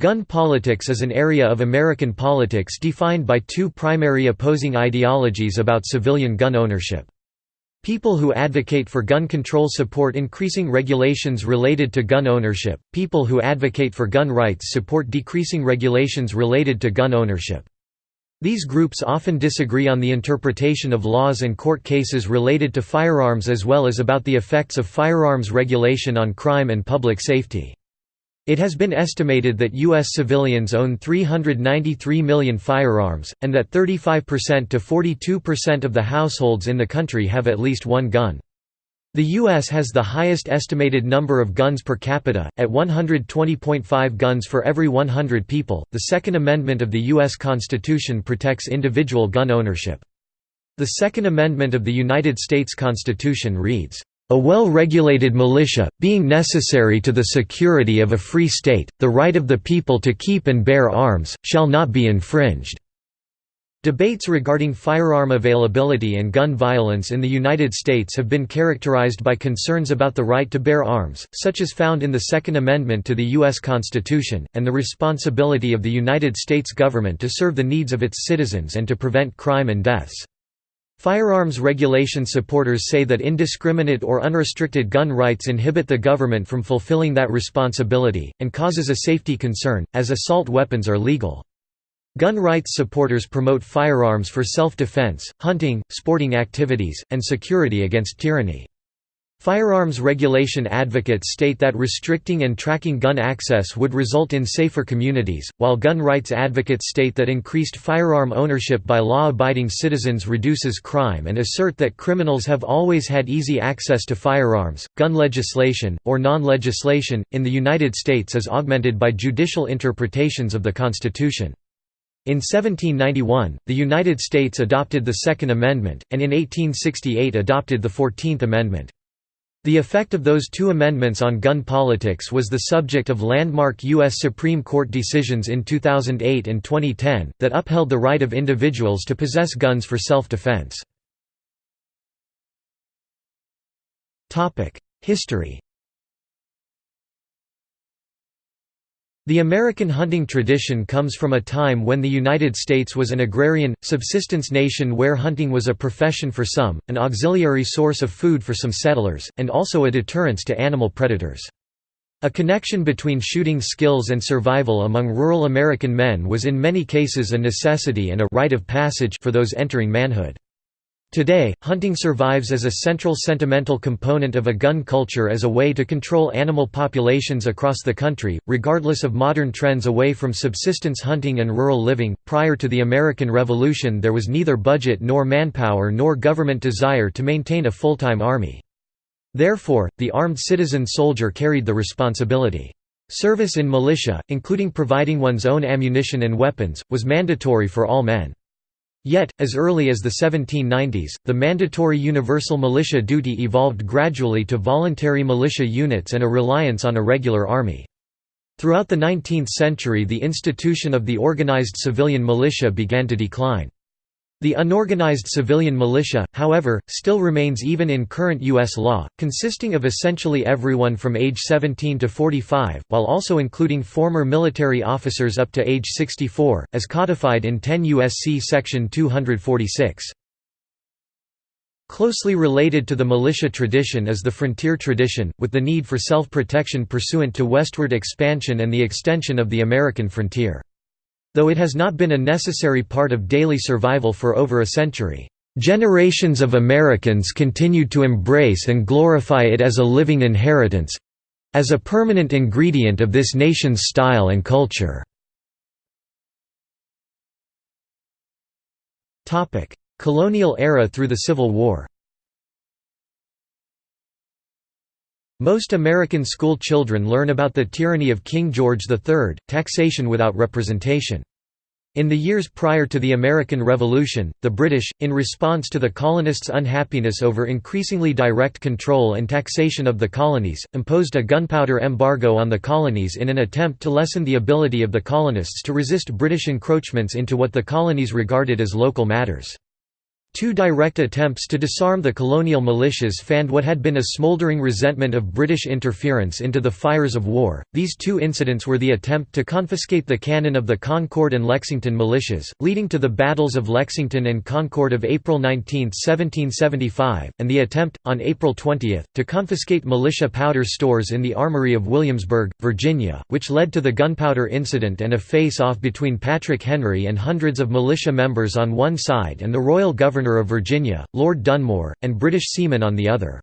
Gun politics is an area of American politics defined by two primary opposing ideologies about civilian gun ownership. People who advocate for gun control support increasing regulations related to gun ownership, people who advocate for gun rights support decreasing regulations related to gun ownership. These groups often disagree on the interpretation of laws and court cases related to firearms as well as about the effects of firearms regulation on crime and public safety. It has been estimated that U.S. civilians own 393 million firearms, and that 35% to 42% of the households in the country have at least one gun. The U.S. has the highest estimated number of guns per capita, at 120.5 guns for every 100 people. The Second Amendment of the U.S. Constitution protects individual gun ownership. The Second Amendment of the United States Constitution reads, a well-regulated militia, being necessary to the security of a free state, the right of the people to keep and bear arms, shall not be infringed." Debates regarding firearm availability and gun violence in the United States have been characterized by concerns about the right to bear arms, such as found in the Second Amendment to the U.S. Constitution, and the responsibility of the United States government to serve the needs of its citizens and to prevent crime and deaths. Firearms regulation supporters say that indiscriminate or unrestricted gun rights inhibit the government from fulfilling that responsibility, and causes a safety concern, as assault weapons are legal. Gun rights supporters promote firearms for self-defense, hunting, sporting activities, and security against tyranny. Firearms regulation advocates state that restricting and tracking gun access would result in safer communities, while gun rights advocates state that increased firearm ownership by law-abiding citizens reduces crime and assert that criminals have always had easy access to firearms. Gun legislation, or non-legislation, in the United States is augmented by judicial interpretations of the Constitution. In 1791, the United States adopted the Second Amendment, and in 1868 adopted the Fourteenth Amendment. The effect of those two amendments on gun politics was the subject of landmark U.S. Supreme Court decisions in 2008 and 2010, that upheld the right of individuals to possess guns for self-defense. History The American hunting tradition comes from a time when the United States was an agrarian, subsistence nation where hunting was a profession for some, an auxiliary source of food for some settlers, and also a deterrence to animal predators. A connection between shooting skills and survival among rural American men was in many cases a necessity and a rite of passage for those entering manhood. Today, hunting survives as a central sentimental component of a gun culture as a way to control animal populations across the country, regardless of modern trends away from subsistence hunting and rural living. Prior to the American Revolution, there was neither budget nor manpower nor government desire to maintain a full time army. Therefore, the armed citizen soldier carried the responsibility. Service in militia, including providing one's own ammunition and weapons, was mandatory for all men. Yet, as early as the 1790s, the mandatory universal militia duty evolved gradually to voluntary militia units and a reliance on a regular army. Throughout the 19th century the institution of the organized civilian militia began to decline. The unorganized civilian militia, however, still remains even in current U.S. law, consisting of essentially everyone from age 17 to 45, while also including former military officers up to age 64, as codified in 10 U.S.C. Section 246. Closely related to the militia tradition is the frontier tradition, with the need for self-protection pursuant to westward expansion and the extension of the American frontier. Though it has not been a necessary part of daily survival for over a century, generations of Americans continued to embrace and glorify it as a living inheritance—as a permanent ingredient of this nation's style and culture. Colonial era through the Civil War Most American school children learn about the tyranny of King George III, taxation without representation. In the years prior to the American Revolution, the British, in response to the colonists' unhappiness over increasingly direct control and taxation of the colonies, imposed a gunpowder embargo on the colonies in an attempt to lessen the ability of the colonists to resist British encroachments into what the colonies regarded as local matters. Two direct attempts to disarm the colonial militias fanned what had been a smouldering resentment of British interference into the fires of war. These two incidents were the attempt to confiscate the cannon of the Concord and Lexington militias, leading to the battles of Lexington and Concord of April 19, 1775, and the attempt, on April 20, to confiscate militia powder stores in the armory of Williamsburg, Virginia, which led to the gunpowder incident and a face-off between Patrick Henry and hundreds of militia members on one side and the royal government Governor of Virginia, Lord Dunmore, and British seamen on the other.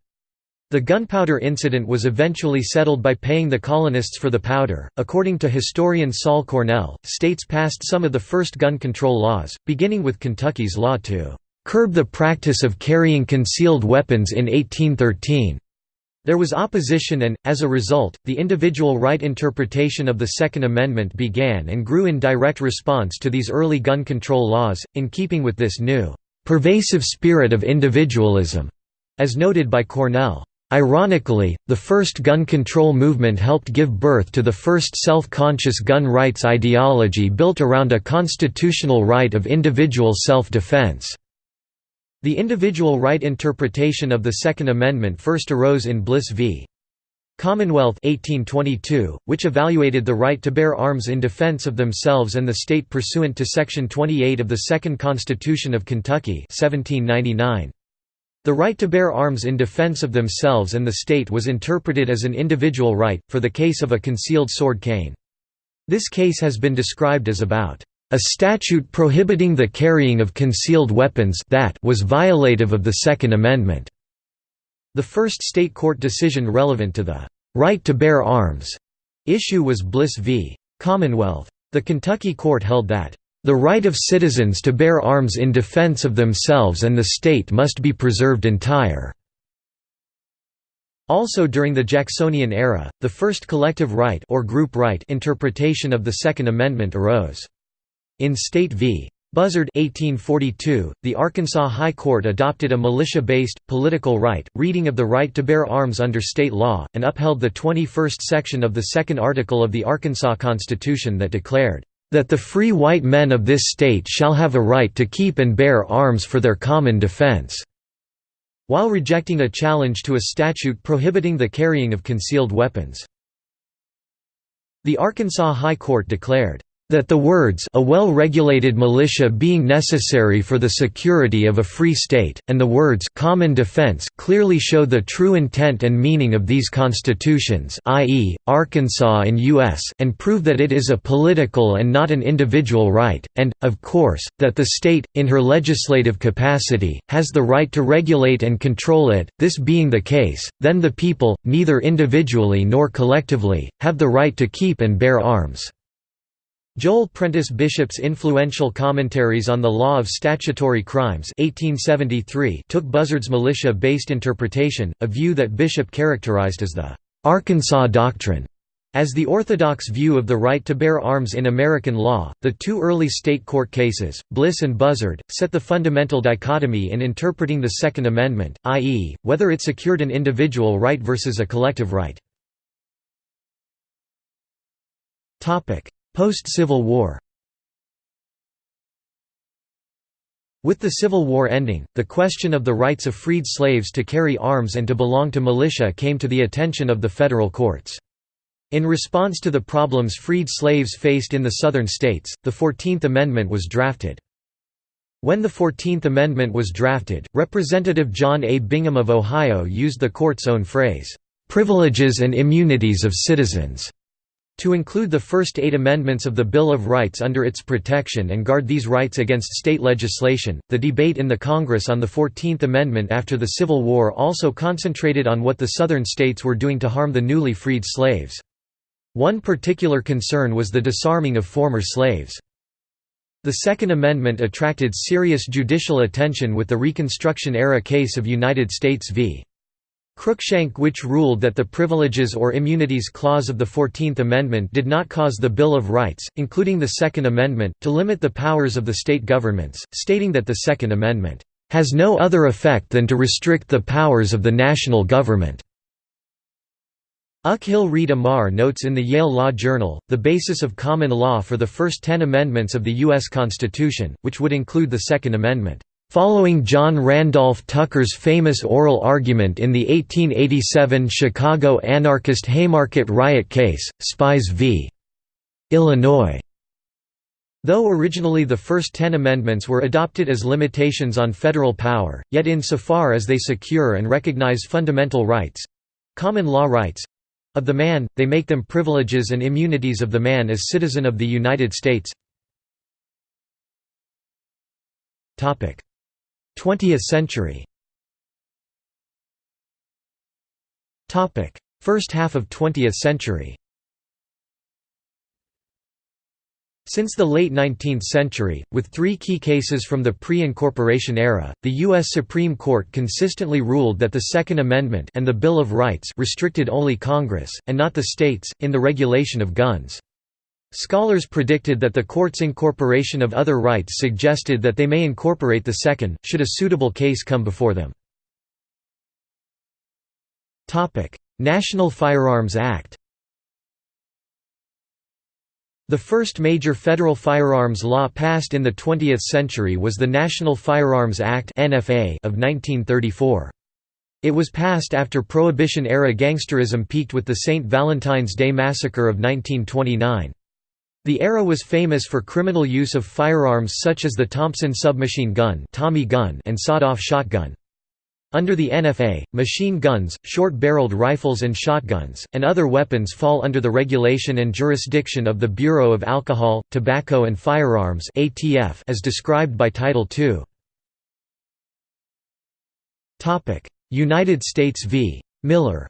The gunpowder incident was eventually settled by paying the colonists for the powder. According to historian Saul Cornell, states passed some of the first gun control laws, beginning with Kentucky's law to curb the practice of carrying concealed weapons in 1813. There was opposition and, as a result, the individual right interpretation of the Second Amendment began and grew in direct response to these early gun control laws, in keeping with this new pervasive spirit of individualism, as noted by Cornell. Ironically, the first gun control movement helped give birth to the first self-conscious gun rights ideology built around a constitutional right of individual self-defense. The individual right interpretation of the Second Amendment first arose in Bliss v. Commonwealth 1822, which evaluated the right to bear arms in defense of themselves and the state pursuant to Section 28 of the Second Constitution of Kentucky 1799. The right to bear arms in defense of themselves and the state was interpreted as an individual right, for the case of a concealed sword cane. This case has been described as about a statute prohibiting the carrying of concealed weapons that was violative of the Second Amendment. The first state court decision relevant to the right to bear arms issue was Bliss v. Commonwealth. The Kentucky court held that the right of citizens to bear arms in defense of themselves and the state must be preserved entire. Also during the Jacksonian era, the first collective right or group right interpretation of the Second Amendment arose. In State v. Buzzard 1842, the Arkansas High Court adopted a militia-based, political right, reading of the right to bear arms under state law, and upheld the 21st section of the second article of the Arkansas Constitution that declared, "...that the free white men of this state shall have a right to keep and bear arms for their common defense." while rejecting a challenge to a statute prohibiting the carrying of concealed weapons. The Arkansas High Court declared, that the words a well-regulated militia being necessary for the security of a free state, and the words common defense clearly show the true intent and meaning of these constitutions i.e., Arkansas and U.S. and prove that it is a political and not an individual right, and, of course, that the state, in her legislative capacity, has the right to regulate and control it, this being the case, then the people, neither individually nor collectively, have the right to keep and bear arms. Joel Prentice Bishop's influential commentaries on the law of statutory crimes 1873 took Buzzard's militia-based interpretation, a view that Bishop characterized as the «Arkansas Doctrine». As the orthodox view of the right to bear arms in American law, the two early state court cases, Bliss and Buzzard, set the fundamental dichotomy in interpreting the Second Amendment, i.e., whether it secured an individual right versus a collective right. Post-Civil War With the Civil War ending, the question of the rights of freed slaves to carry arms and to belong to militia came to the attention of the federal courts. In response to the problems freed slaves faced in the Southern states, the Fourteenth Amendment was drafted. When the Fourteenth Amendment was drafted, Representative John A. Bingham of Ohio used the court's own phrase, "...privileges and immunities of citizens." To include the first eight amendments of the Bill of Rights under its protection and guard these rights against state legislation, the debate in the Congress on the Fourteenth Amendment after the Civil War also concentrated on what the Southern states were doing to harm the newly freed slaves. One particular concern was the disarming of former slaves. The Second Amendment attracted serious judicial attention with the Reconstruction-era case of United States v. Cruikshank which ruled that the Privileges or Immunities Clause of the Fourteenth Amendment did not cause the Bill of Rights, including the Second Amendment, to limit the powers of the state governments, stating that the Second Amendment, "...has no other effect than to restrict the powers of the national government." Akhil Reed Amar notes in the Yale Law Journal, the basis of common law for the first ten amendments of the U.S. Constitution, which would include the Second Amendment Following John Randolph Tucker's famous oral argument in the 1887 Chicago anarchist Haymarket riot case, Spies v. Illinois. Though originally the first ten amendments were adopted as limitations on federal power, yet insofar as they secure and recognize fundamental rights—common law rights—of the man, they make them privileges and immunities of the man as citizen of the United States. 20th century First half of 20th century Since the late 19th century, with three key cases from the pre-incorporation era, the U.S. Supreme Court consistently ruled that the Second Amendment and the Bill of Rights restricted only Congress, and not the states, in the regulation of guns. Scholars predicted that the court's incorporation of other rights suggested that they may incorporate the second, should a suitable case come before them. National Firearms Act The first major federal firearms law passed in the 20th century was the National Firearms Act of 1934. It was passed after Prohibition-era gangsterism peaked with the St. Valentine's Day Massacre of 1929. The era was famous for criminal use of firearms such as the Thompson submachine gun, Tommy gun and sawed-off shotgun. Under the NFA, machine guns, short-barreled rifles and shotguns, and other weapons fall under the regulation and jurisdiction of the Bureau of Alcohol, Tobacco and Firearms as described by Title II. United States v. Miller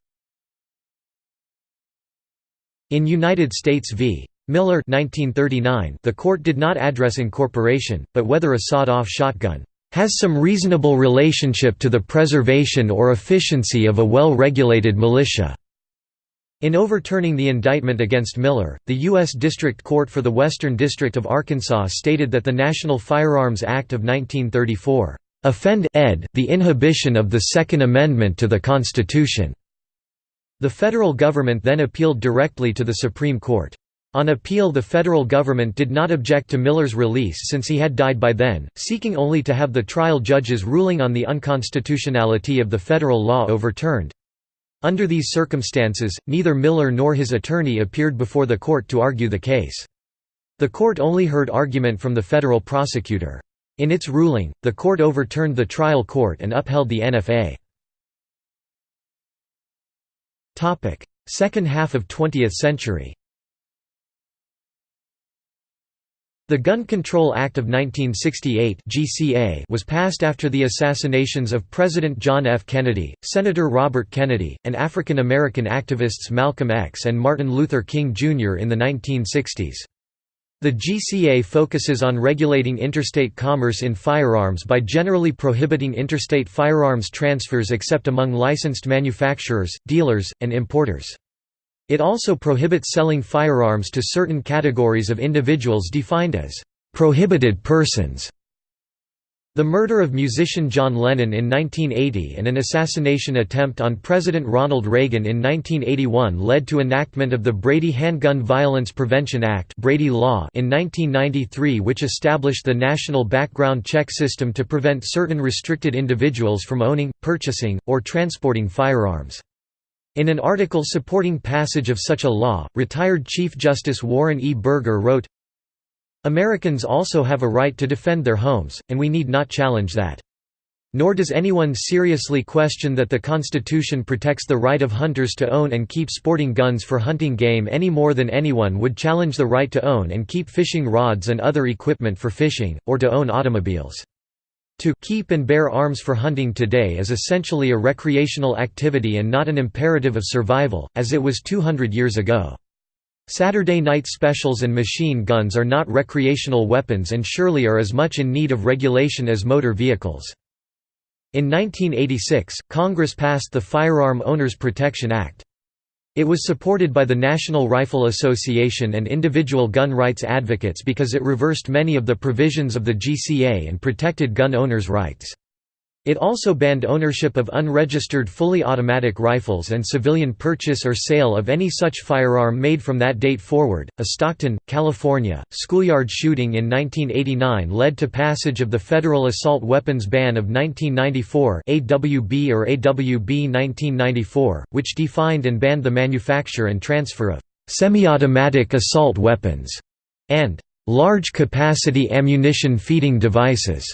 In United States v. Miller 1939, the court did not address incorporation, but whether a sawed-off shotgun has some reasonable relationship to the preservation or efficiency of a well-regulated militia." In overturning the indictment against Miller, the U.S. District Court for the Western District of Arkansas stated that the National Firearms Act of 1934, "...offend the inhibition of the Second Amendment to the Constitution." The federal government then appealed directly to the Supreme Court. On appeal the federal government did not object to Miller's release since he had died by then, seeking only to have the trial judge's ruling on the unconstitutionality of the federal law overturned. Under these circumstances, neither Miller nor his attorney appeared before the court to argue the case. The court only heard argument from the federal prosecutor. In its ruling, the court overturned the trial court and upheld the NFA. Second half of 20th century The Gun Control Act of 1968 (GCA) was passed after the assassinations of President John F. Kennedy, Senator Robert Kennedy, and African American activists Malcolm X and Martin Luther King Jr. in the 1960s. The GCA focuses on regulating interstate commerce in firearms by generally prohibiting interstate firearms transfers except among licensed manufacturers, dealers, and importers. It also prohibits selling firearms to certain categories of individuals defined as prohibited persons. The murder of musician John Lennon in 1980 and an assassination attempt on President Ronald Reagan in 1981 led to enactment of the Brady Handgun Violence Prevention Act Brady Law in 1993 which established the national background check system to prevent certain restricted individuals from owning, purchasing, or transporting firearms. In an article supporting passage of such a law, retired Chief Justice Warren E. Burger wrote, Americans also have a right to defend their homes, and we need not challenge that. Nor does anyone seriously question that the Constitution protects the right of hunters to own and keep sporting guns for hunting game any more than anyone would challenge the right to own and keep fishing rods and other equipment for fishing, or to own automobiles. To keep and bear arms for hunting today is essentially a recreational activity and not an imperative of survival, as it was 200 years ago. Saturday night specials and machine guns are not recreational weapons and surely are as much in need of regulation as motor vehicles. In 1986, Congress passed the Firearm Owners Protection Act. It was supported by the National Rifle Association and individual gun rights advocates because it reversed many of the provisions of the GCA and protected gun owners' rights. It also banned ownership of unregistered fully automatic rifles and civilian purchase or sale of any such firearm made from that date forward. A Stockton, California, schoolyard shooting in 1989 led to passage of the Federal Assault Weapons Ban of 1994 AWB or AWB 1994, which defined and banned the manufacture and transfer of semi-automatic assault weapons and large-capacity ammunition feeding devices.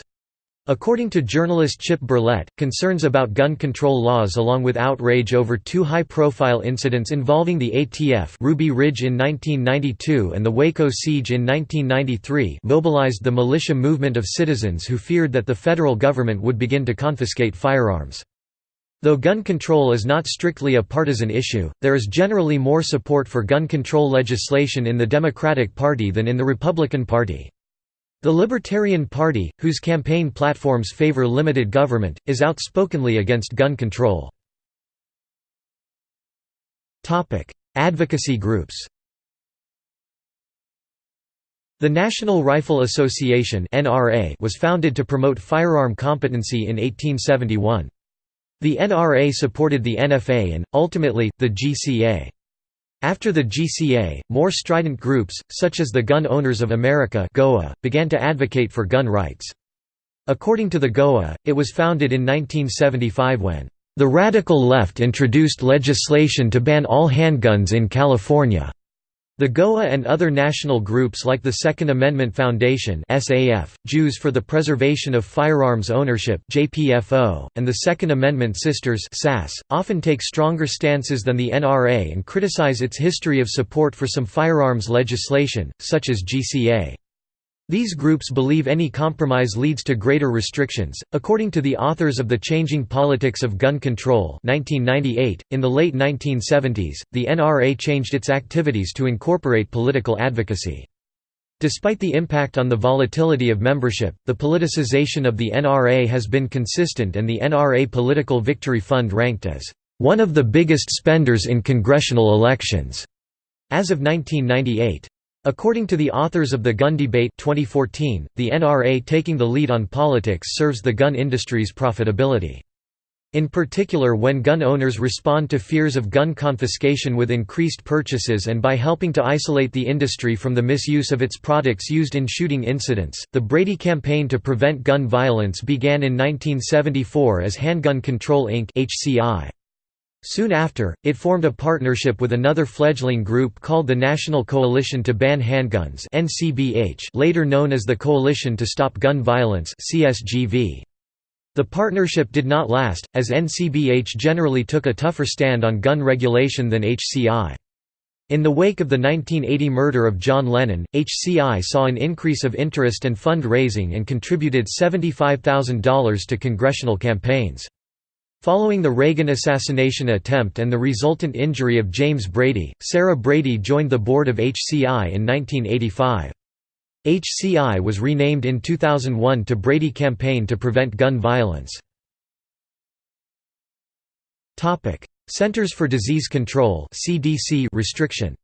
According to journalist Chip Berlet, concerns about gun control laws along with outrage over two high-profile incidents involving the ATF Ruby Ridge in 1992 and the Waco siege in 1993 mobilized the militia movement of citizens who feared that the federal government would begin to confiscate firearms. Though gun control is not strictly a partisan issue, there is generally more support for gun control legislation in the Democratic Party than in the Republican Party. The Libertarian Party, whose campaign platforms favor limited government, is outspokenly against gun control. Advocacy groups The National Rifle Association was founded to promote firearm competency in 1871. The NRA supported the NFA and, ultimately, the GCA. After the GCA, more strident groups, such as the Gun Owners of America GOA, began to advocate for gun rights. According to the GOA, it was founded in 1975 when, "...the radical left introduced legislation to ban all handguns in California." The GOA and other national groups like the Second Amendment Foundation (SAF), Jews for the Preservation of Firearms Ownership (JPFO), and the Second Amendment Sisters (SAS) often take stronger stances than the NRA and criticize its history of support for some firearms legislation, such as GCA. These groups believe any compromise leads to greater restrictions. According to the authors of The Changing Politics of Gun Control, 1998, in the late 1970s, the NRA changed its activities to incorporate political advocacy. Despite the impact on the volatility of membership, the politicization of the NRA has been consistent and the NRA Political Victory Fund ranked as one of the biggest spenders in congressional elections as of 1998. According to the authors of The Gun Debate 2014, the NRA taking the lead on politics serves the gun industry's profitability. In particular when gun owners respond to fears of gun confiscation with increased purchases and by helping to isolate the industry from the misuse of its products used in shooting incidents. The Brady Campaign to Prevent Gun Violence began in 1974 as Handgun Control Inc. HCI. Soon after, it formed a partnership with another fledgling group called the National Coalition to Ban Handguns later known as the Coalition to Stop Gun Violence The partnership did not last, as NCBH generally took a tougher stand on gun regulation than HCI. In the wake of the 1980 murder of John Lennon, HCI saw an increase of interest and fund-raising and contributed $75,000 to congressional campaigns. Following the Reagan assassination attempt and the resultant injury of James Brady, Sarah Brady joined the board of HCI in 1985. HCI was renamed in 2001 to Brady Campaign to Prevent Gun Violence. Centers for Disease Control restriction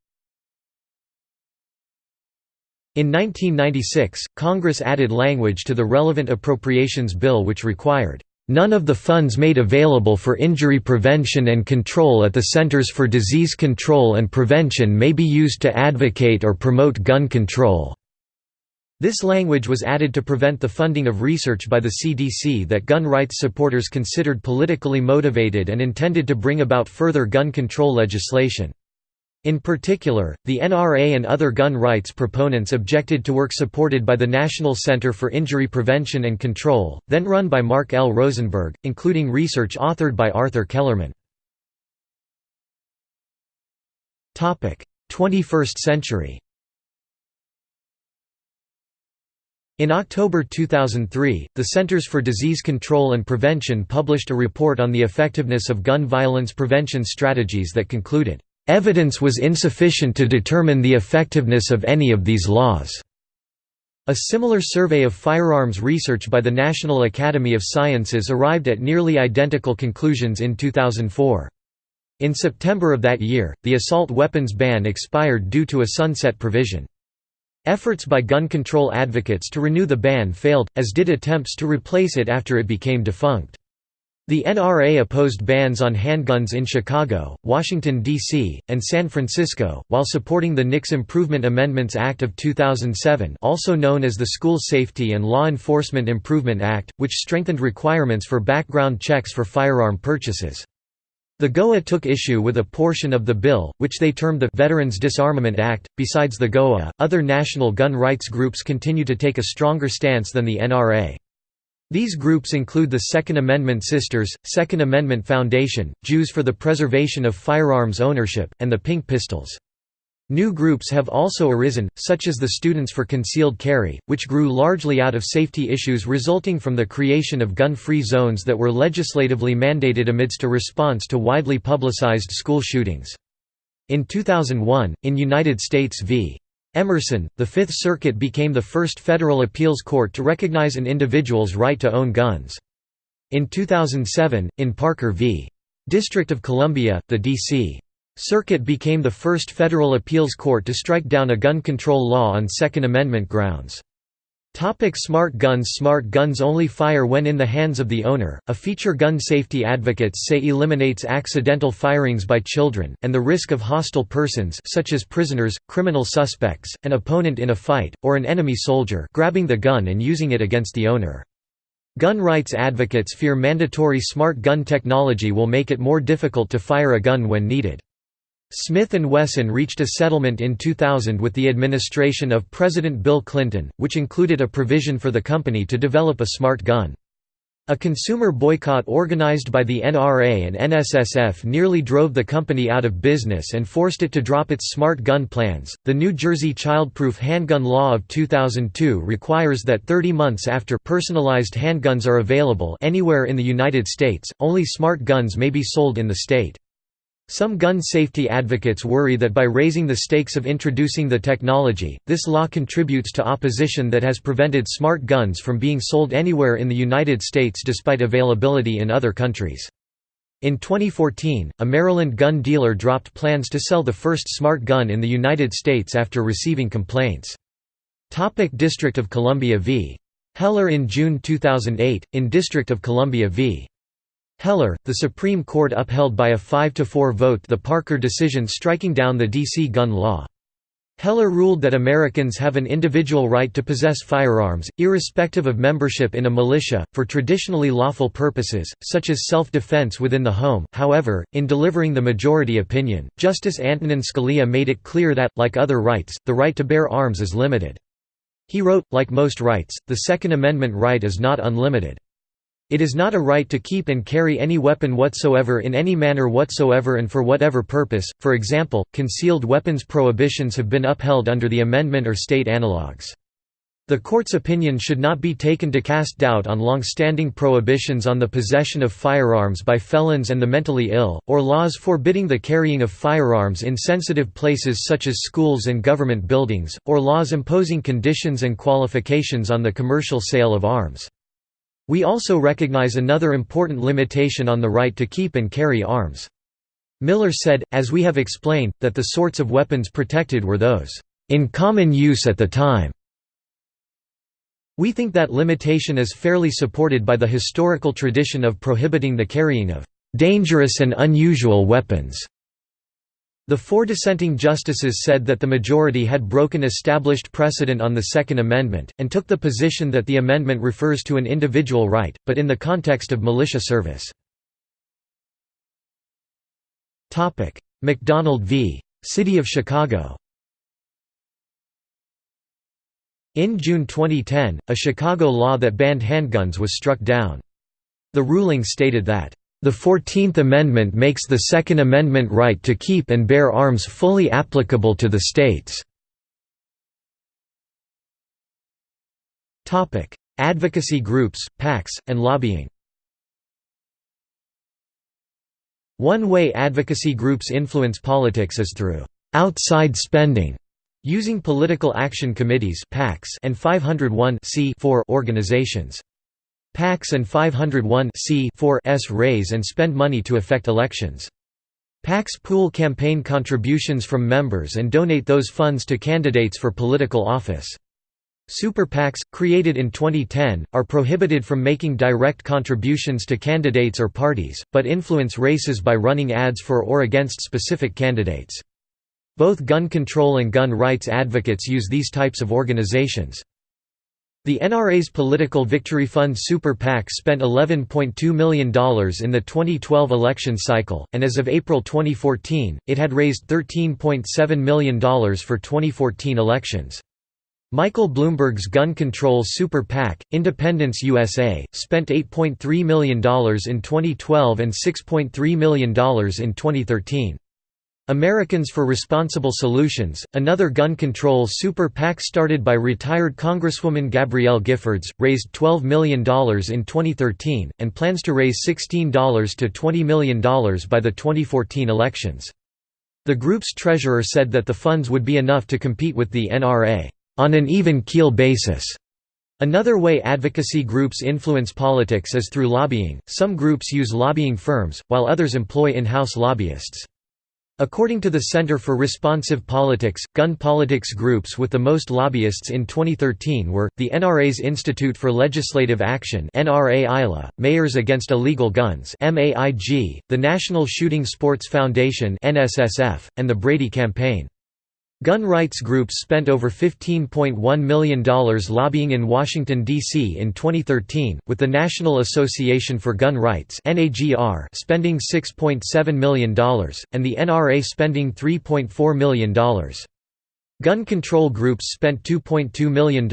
In 1996, Congress added language to the relevant appropriations bill which required None of the funds made available for injury prevention and control at the Centers for Disease Control and Prevention may be used to advocate or promote gun control." This language was added to prevent the funding of research by the CDC that gun rights supporters considered politically motivated and intended to bring about further gun control legislation. In particular, the NRA and other gun rights proponents objected to work supported by the National Center for Injury Prevention and Control, then run by Mark L. Rosenberg, including research authored by Arthur Kellermann. 21st century In October 2003, the Centers for Disease Control and Prevention published a report on the effectiveness of gun violence prevention strategies that concluded, Evidence was insufficient to determine the effectiveness of any of these laws. A similar survey of firearms research by the National Academy of Sciences arrived at nearly identical conclusions in 2004. In September of that year, the assault weapons ban expired due to a sunset provision. Efforts by gun control advocates to renew the ban failed, as did attempts to replace it after it became defunct. The NRA opposed bans on handguns in Chicago, Washington, D.C., and San Francisco, while supporting the NICS Improvement Amendments Act of 2007 also known as the School Safety and Law Enforcement Improvement Act, which strengthened requirements for background checks for firearm purchases. The GOA took issue with a portion of the bill, which they termed the Veterans Disarmament Act. Besides the GOA, other national gun rights groups continue to take a stronger stance than the NRA. These groups include the Second Amendment Sisters, Second Amendment Foundation, Jews for the Preservation of Firearms Ownership, and the Pink Pistols. New groups have also arisen, such as the Students for Concealed Carry, which grew largely out of safety issues resulting from the creation of gun-free zones that were legislatively mandated amidst a response to widely publicized school shootings. In 2001, in United States v. Emerson, the Fifth Circuit became the first federal appeals court to recognize an individual's right to own guns. In 2007, in Parker v. District of Columbia, the D.C. Circuit became the first federal appeals court to strike down a gun control law on Second Amendment grounds. Topic smart guns Smart guns only fire when in the hands of the owner, a feature gun safety advocates say eliminates accidental firings by children, and the risk of hostile persons such as prisoners, criminal suspects, an opponent in a fight, or an enemy soldier grabbing the gun and using it against the owner. Gun rights advocates fear mandatory smart gun technology will make it more difficult to fire a gun when needed. Smith & Wesson reached a settlement in 2000 with the administration of President Bill Clinton, which included a provision for the company to develop a smart gun. A consumer boycott organized by the NRA and NSSF nearly drove the company out of business and forced it to drop its smart gun plans. The New Jersey childproof handgun law of 2002 requires that 30 months after personalized handguns are available anywhere in the United States, only smart guns may be sold in the state. Some gun safety advocates worry that by raising the stakes of introducing the technology, this law contributes to opposition that has prevented smart guns from being sold anywhere in the United States despite availability in other countries. In 2014, a Maryland gun dealer dropped plans to sell the first smart gun in the United States after receiving complaints. Topic District of Columbia v. Heller In June 2008, in District of Columbia v. Heller, the Supreme Court upheld by a 5–4 vote the Parker decision striking down the D.C. gun law. Heller ruled that Americans have an individual right to possess firearms, irrespective of membership in a militia, for traditionally lawful purposes, such as self-defense within the home. However, in delivering the majority opinion, Justice Antonin Scalia made it clear that, like other rights, the right to bear arms is limited. He wrote, like most rights, the Second Amendment right is not unlimited. It is not a right to keep and carry any weapon whatsoever in any manner whatsoever and for whatever purpose, for example, concealed weapons prohibitions have been upheld under the amendment or state analogues. The court's opinion should not be taken to cast doubt on long-standing prohibitions on the possession of firearms by felons and the mentally ill, or laws forbidding the carrying of firearms in sensitive places such as schools and government buildings, or laws imposing conditions and qualifications on the commercial sale of arms. We also recognize another important limitation on the right to keep and carry arms. Miller said, as we have explained, that the sorts of weapons protected were those, "...in common use at the time." We think that limitation is fairly supported by the historical tradition of prohibiting the carrying of "...dangerous and unusual weapons." The four dissenting justices said that the majority had broken established precedent on the Second Amendment, and took the position that the amendment refers to an individual right, but in the context of militia service. McDonald v. City of Chicago In June 2010, a Chicago law that banned handguns was struck down. The ruling stated that the Fourteenth Amendment makes the Second Amendment right to keep and bear arms fully applicable to the states. Advocacy groups, PACs, and lobbying One way advocacy groups influence politics is through «outside spending» using political action committees (PACs) and 501 organizations. PACs and 501 s raise and spend money to affect elections. PACs pool campaign contributions from members and donate those funds to candidates for political office. Super PACs, created in 2010, are prohibited from making direct contributions to candidates or parties, but influence races by running ads for or against specific candidates. Both gun control and gun rights advocates use these types of organizations. The NRA's Political Victory Fund Super PAC spent $11.2 million in the 2012 election cycle, and as of April 2014, it had raised $13.7 million for 2014 elections. Michael Bloomberg's gun control super PAC, Independence USA, spent $8.3 million in 2012 and $6.3 million in 2013. Americans for Responsible Solutions, another gun control super PAC started by retired Congresswoman Gabrielle Giffords, raised $12 million in 2013, and plans to raise $16 to $20 million by the 2014 elections. The group's treasurer said that the funds would be enough to compete with the NRA on an even keel basis. Another way advocacy groups influence politics is through lobbying. Some groups use lobbying firms, while others employ in-house lobbyists. According to the Center for Responsive Politics, gun politics groups with the most lobbyists in 2013 were, the NRA's Institute for Legislative Action Mayors Against Illegal Guns the National Shooting Sports Foundation and the Brady Campaign. Gun rights groups spent over $15.1 million lobbying in Washington, D.C. in 2013, with the National Association for Gun Rights spending $6.7 million, and the NRA spending $3.4 million. Gun control groups spent $2.2 million,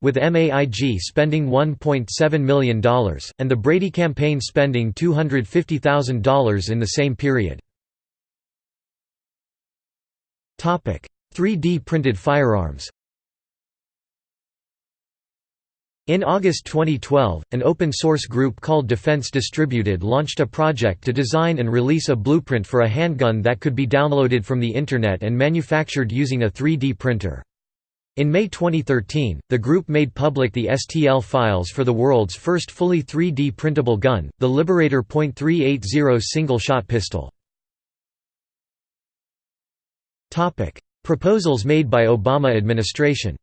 with MAIG spending $1.7 million, and the Brady campaign spending $250,000 in the same period. 3D printed firearms In August 2012, an open-source group called Defense Distributed launched a project to design and release a blueprint for a handgun that could be downloaded from the Internet and manufactured using a 3D printer. In May 2013, the group made public the STL files for the world's first fully 3D printable gun, the Liberator .380 single-shot pistol. Proposals made by Obama administration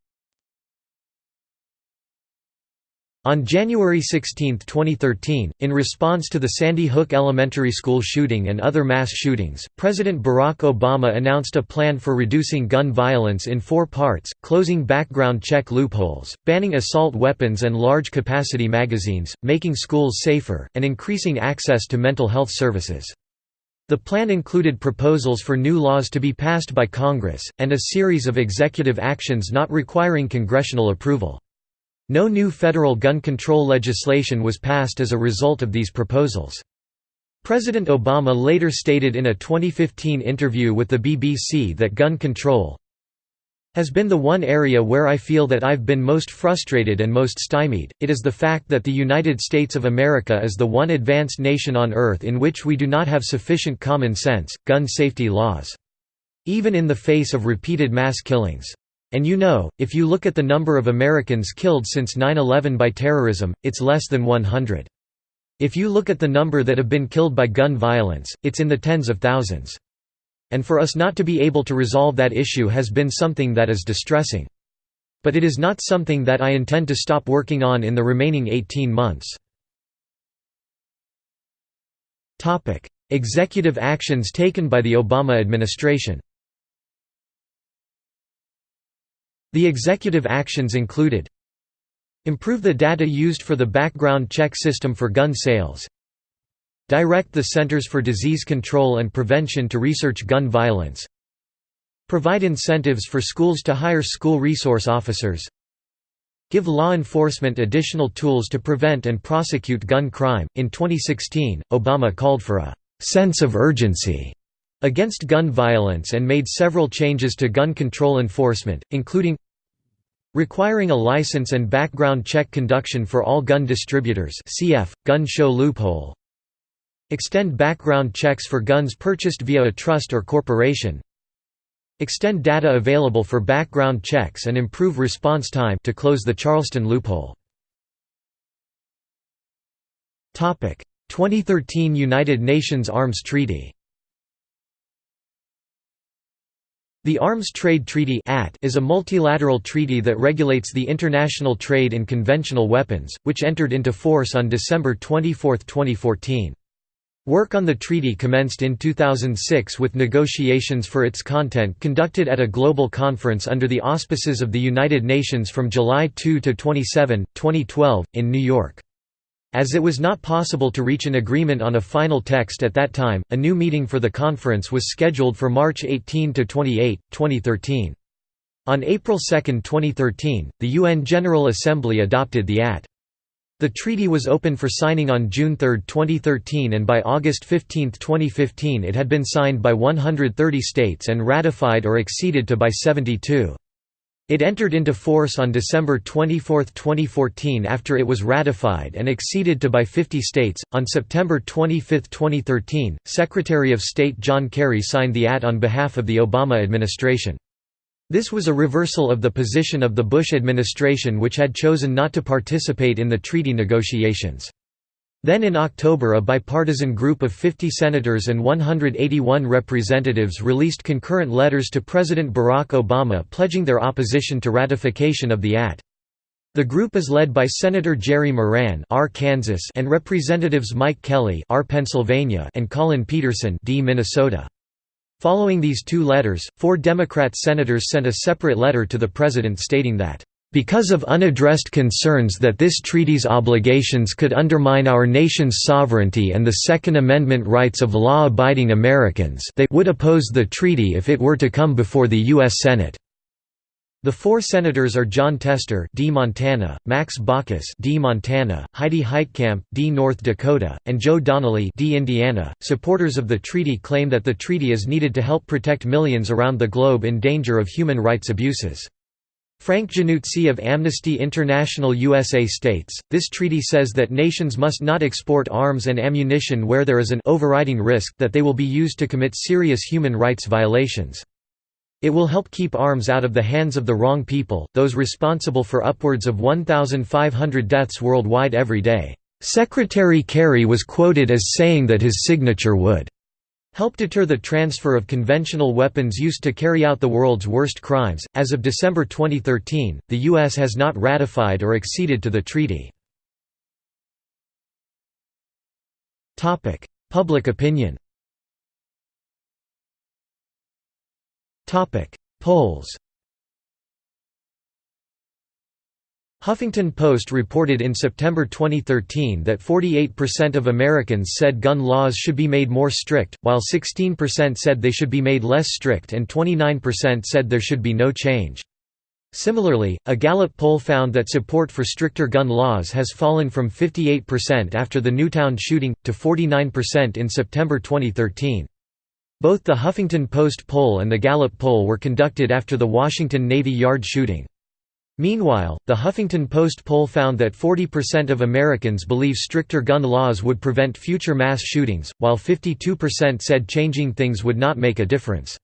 On January 16, 2013, in response to the Sandy Hook Elementary School shooting and other mass shootings, President Barack Obama announced a plan for reducing gun violence in four parts, closing background check loopholes, banning assault weapons and large-capacity magazines, making schools safer, and increasing access to mental health services. The plan included proposals for new laws to be passed by Congress, and a series of executive actions not requiring congressional approval. No new federal gun control legislation was passed as a result of these proposals. President Obama later stated in a 2015 interview with the BBC that gun control, has been the one area where I feel that I've been most frustrated and most stymied. It is the fact that the United States of America is the one advanced nation on earth in which we do not have sufficient common sense, gun safety laws. Even in the face of repeated mass killings. And you know, if you look at the number of Americans killed since 9-11 by terrorism, it's less than 100. If you look at the number that have been killed by gun violence, it's in the tens of thousands. And for us not to be able to resolve that issue has been something that is distressing. But it is not something that I intend to stop working on in the remaining 18 months. Executive actions taken by the Obama administration The executive actions included Improve the data used for the background check system for gun sales Direct the Centers for Disease Control and Prevention to research gun violence. Provide incentives for schools to hire school resource officers. Give law enforcement additional tools to prevent and prosecute gun crime. In 2016, Obama called for a sense of urgency against gun violence and made several changes to gun control enforcement, including requiring a license and background check conduction for all gun distributors cf. gun show loophole Extend background checks for guns purchased via a trust or corporation. Extend data available for background checks and improve response time to close the Charleston loophole. Topic: 2013 United Nations Arms Treaty The Arms Trade Treaty is a multilateral treaty that regulates the international trade in conventional weapons, which entered into force on December 24, 2014. Work on the treaty commenced in 2006 with negotiations for its content conducted at a global conference under the auspices of the United Nations from July 2 to 27, 2012, in New York. As it was not possible to reach an agreement on a final text at that time, a new meeting for the conference was scheduled for March 18 to 28, 2013. On April 2, 2013, the UN General Assembly adopted the AT. The treaty was open for signing on June 3, 2013 and by August 15, 2015 it had been signed by 130 states and ratified or acceded to by 72. It entered into force on December 24, 2014 after it was ratified and acceded to by 50 states. On September 25, 2013, Secretary of State John Kerry signed the AT on behalf of the Obama administration. This was a reversal of the position of the Bush administration which had chosen not to participate in the treaty negotiations. Then in October a bipartisan group of 50 senators and 181 representatives released concurrent letters to President Barack Obama pledging their opposition to ratification of the AT. The group is led by Senator Jerry Moran R. Kansas and Representatives Mike Kelly R. Pennsylvania and Collin Peterson D. Minnesota. Following these two letters, four Democrat senators sent a separate letter to the President stating that because of unaddressed concerns that this treaty's obligations could undermine our nation's sovereignty and the Second Amendment rights of law-abiding Americans they would oppose the treaty if it were to come before the U.S. Senate. The four senators are Jon Tester D. Montana, Max Baucus D. Montana, Heidi Heitkamp D. North Dakota, and Joe Donnelly D. Indiana. Supporters of the treaty claim that the treaty is needed to help protect millions around the globe in danger of human rights abuses. Frank Jannuzi of Amnesty International USA states, this treaty says that nations must not export arms and ammunition where there is an overriding risk that they will be used to commit serious human rights violations. It will help keep arms out of the hands of the wrong people, those responsible for upwards of 1,500 deaths worldwide every day. Secretary Kerry was quoted as saying that his signature would help deter the transfer of conventional weapons used to carry out the world's worst crimes. As of December 2013, the U.S. has not ratified or acceded to the treaty. Public opinion Polls Huffington Post reported in September 2013 that 48% of Americans said gun laws should be made more strict, while 16% said they should be made less strict and 29% said there should be no change. Similarly, a Gallup poll found that support for stricter gun laws has fallen from 58% after the Newtown shooting, to 49% in September 2013. Both the Huffington Post poll and the Gallup poll were conducted after the Washington Navy Yard shooting. Meanwhile, the Huffington Post poll found that 40% of Americans believe stricter gun laws would prevent future mass shootings, while 52% said changing things would not make a difference.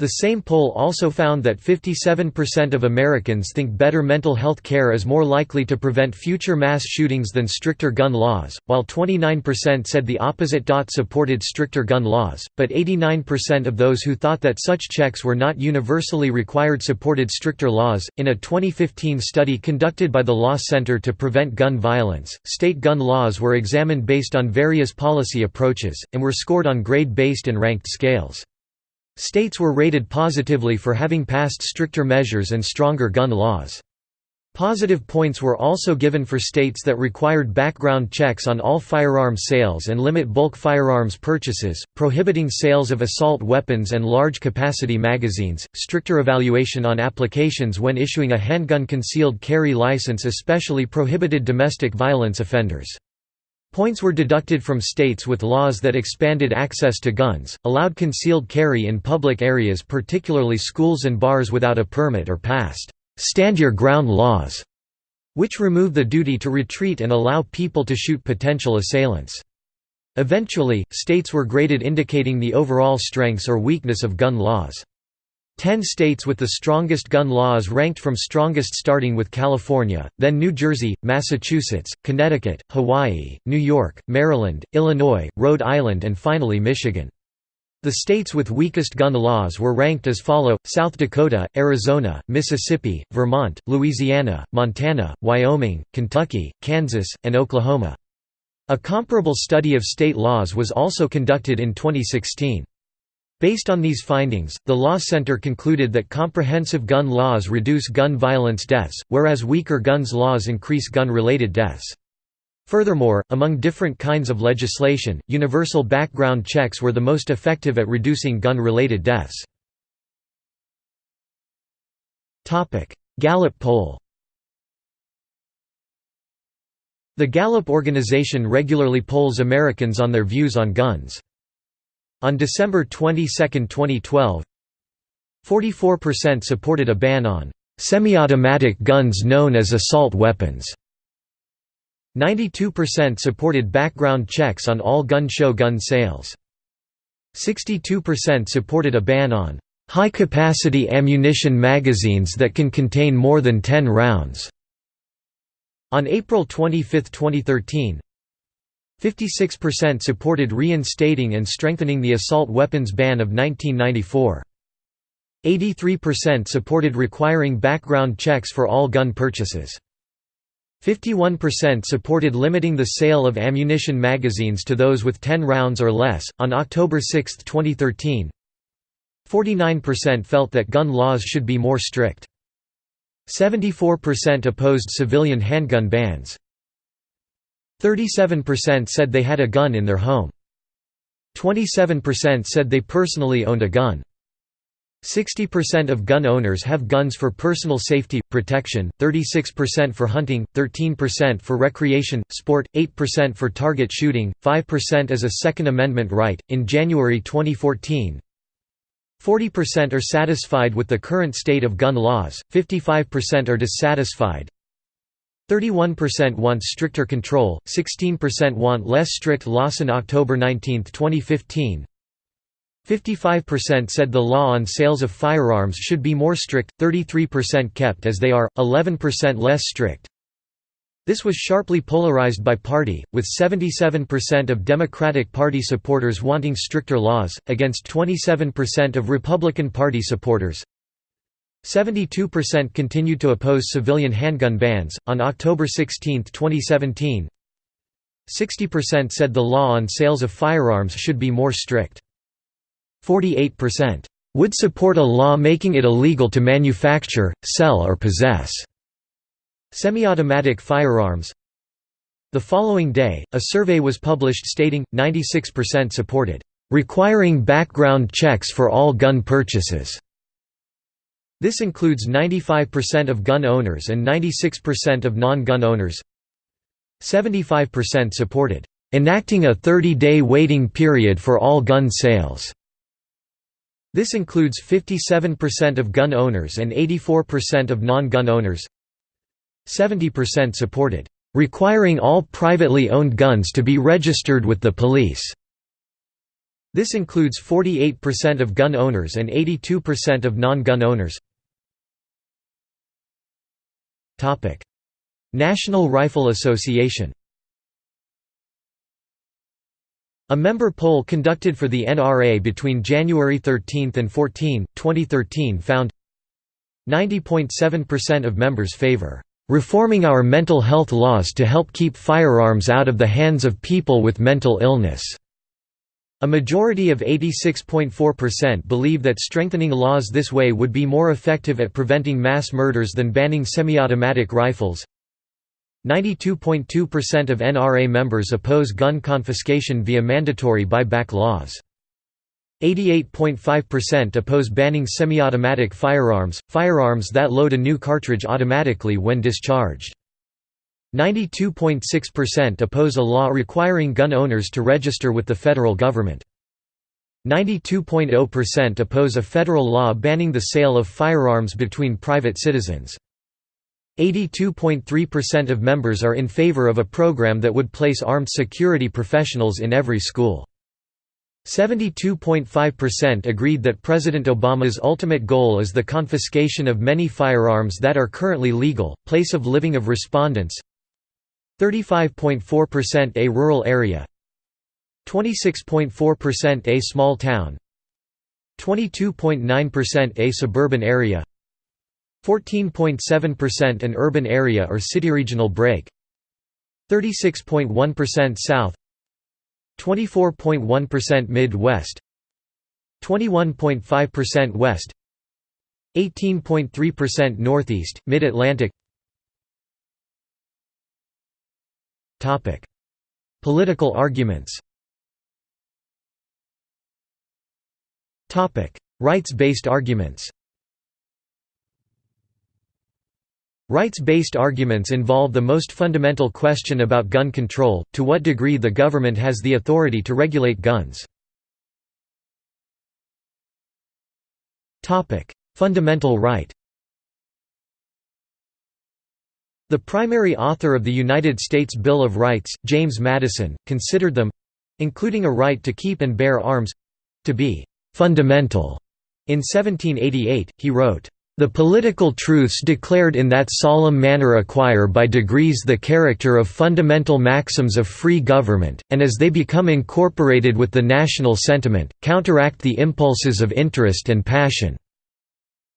The same poll also found that 57% of Americans think better mental health care is more likely to prevent future mass shootings than stricter gun laws, while 29% said the opposite. Dot Supported stricter gun laws, but 89% of those who thought that such checks were not universally required supported stricter laws. In a 2015 study conducted by the Law Center to Prevent Gun Violence, state gun laws were examined based on various policy approaches, and were scored on grade based and ranked scales. States were rated positively for having passed stricter measures and stronger gun laws. Positive points were also given for states that required background checks on all firearm sales and limit bulk firearms purchases, prohibiting sales of assault weapons and large-capacity magazines, stricter evaluation on applications when issuing a handgun concealed carry license especially prohibited domestic violence offenders. Points were deducted from states with laws that expanded access to guns, allowed concealed carry in public areas particularly schools and bars without a permit or passed «stand your ground laws», which remove the duty to retreat and allow people to shoot potential assailants. Eventually, states were graded indicating the overall strengths or weakness of gun laws. Ten states with the strongest gun laws ranked from strongest starting with California, then New Jersey, Massachusetts, Connecticut, Hawaii, New York, Maryland, Illinois, Rhode Island and finally Michigan. The states with weakest gun laws were ranked as follow, South Dakota, Arizona, Mississippi, Vermont, Louisiana, Montana, Wyoming, Kentucky, Kansas, and Oklahoma. A comparable study of state laws was also conducted in 2016. Based on these findings, the Law Center concluded that comprehensive gun laws reduce gun violence deaths, whereas weaker guns laws increase gun-related deaths. Furthermore, among different kinds of legislation, universal background checks were the most effective at reducing gun-related deaths. Gallup poll The Gallup organization regularly polls Americans on their views on guns. On December 22, 2012, 44% supported a ban on semi-automatic guns known as assault weapons. 92% supported background checks on all gun show gun sales. 62% supported a ban on high-capacity ammunition magazines that can contain more than 10 rounds. On April 25, 2013, 56% supported reinstating and strengthening the assault weapons ban of 1994. 83% supported requiring background checks for all gun purchases. 51% supported limiting the sale of ammunition magazines to those with 10 rounds or less. On October 6, 2013, 49% felt that gun laws should be more strict. 74% opposed civilian handgun bans. 37% said they had a gun in their home. 27% said they personally owned a gun. 60% of gun owners have guns for personal safety, protection, 36% for hunting, 13% for recreation, sport, 8% for target shooting, 5% as a Second Amendment right. In January 2014, 40% are satisfied with the current state of gun laws, 55% are dissatisfied, 31% want stricter control, 16% want less strict laws. In October 19, 2015, 55% said the law on sales of firearms should be more strict, 33% kept as they are, 11% less strict. This was sharply polarized by party, with 77% of Democratic Party supporters wanting stricter laws, against 27% of Republican Party supporters. 72% continued to oppose civilian handgun bans. On October 16, 2017, 60% said the law on sales of firearms should be more strict. 48% would support a law making it illegal to manufacture, sell or possess semi-automatic firearms. The following day, a survey was published stating, 96% supported, "...requiring background checks for all gun purchases." This includes 95% of gun owners and 96% of non-gun owners. 75% supported, "...enacting a 30-day waiting period for all gun sales." This includes 57% of gun owners and 84% of non-gun owners 70% supported, "...requiring all privately owned guns to be registered with the police." This includes 48% of gun owners and 82% of non-gun owners. National Rifle Association A member poll conducted for the NRA between January 13 and 14, 2013 found 90.7% of members favor reforming our mental health laws to help keep firearms out of the hands of people with mental illness. A majority of 86.4% believe that strengthening laws this way would be more effective at preventing mass murders than banning semi-automatic rifles. 92.2% of NRA members oppose gun confiscation via mandatory buyback laws. 88.5% oppose banning semi-automatic firearms, firearms that load a new cartridge automatically when discharged. 92.6% oppose a law requiring gun owners to register with the federal government. 92.0% oppose a federal law banning the sale of firearms between private citizens. 82.3% of members are in favor of a program that would place armed security professionals in every school. 72.5% agreed that President Obama's ultimate goal is the confiscation of many firearms that are currently legal. Place of living of respondents 35.4% a rural area 26.4% a small town 22.9% a suburban area 14.7% an urban area or city regional break 36.1% south 24.1% Midwest 21.5% west 18.3% northeast mid-Atlantic Political arguments. Rights-based arguments. Rights-based arguments involve the most fundamental question about gun control, to what degree the government has the authority to regulate guns. Fundamental right The primary author of the United States Bill of Rights, James Madison, considered them—including a right to keep and bear arms—to be «fundamental». In 1788, he wrote, the political truths declared in that solemn manner acquire by degrees the character of fundamental maxims of free government, and as they become incorporated with the national sentiment, counteract the impulses of interest and passion."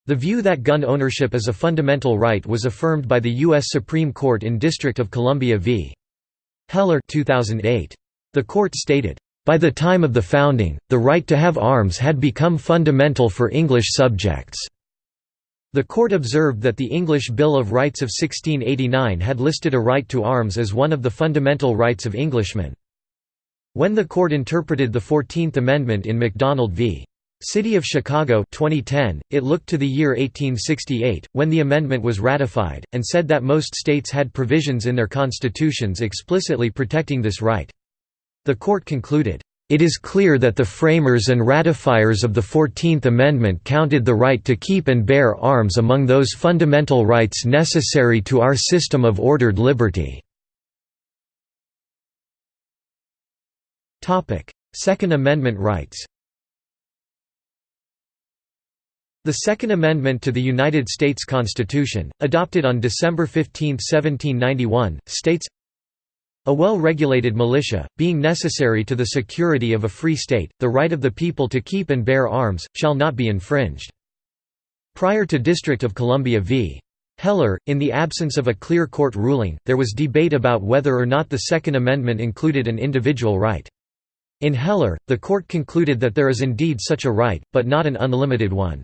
The view that gun ownership is a fundamental right was affirmed by the U.S. Supreme Court in District of Columbia v. Heller 2008. The court stated, "...by the time of the founding, the right to have arms had become fundamental for English subjects." The court observed that the English Bill of Rights of 1689 had listed a right to arms as one of the fundamental rights of Englishmen. When the court interpreted the Fourteenth Amendment in McDonald v. City of Chicago 2010, it looked to the year 1868, when the amendment was ratified, and said that most states had provisions in their constitutions explicitly protecting this right. The court concluded, it is clear that the framers and ratifiers of the Fourteenth Amendment counted the right to keep and bear arms among those fundamental rights necessary to our system of ordered liberty. Second Amendment rights The Second Amendment to the United States Constitution, adopted on December 15, 1791, states a well-regulated militia, being necessary to the security of a free state, the right of the people to keep and bear arms, shall not be infringed." Prior to District of Columbia v. Heller, in the absence of a clear court ruling, there was debate about whether or not the Second Amendment included an individual right. In Heller, the court concluded that there is indeed such a right, but not an unlimited one.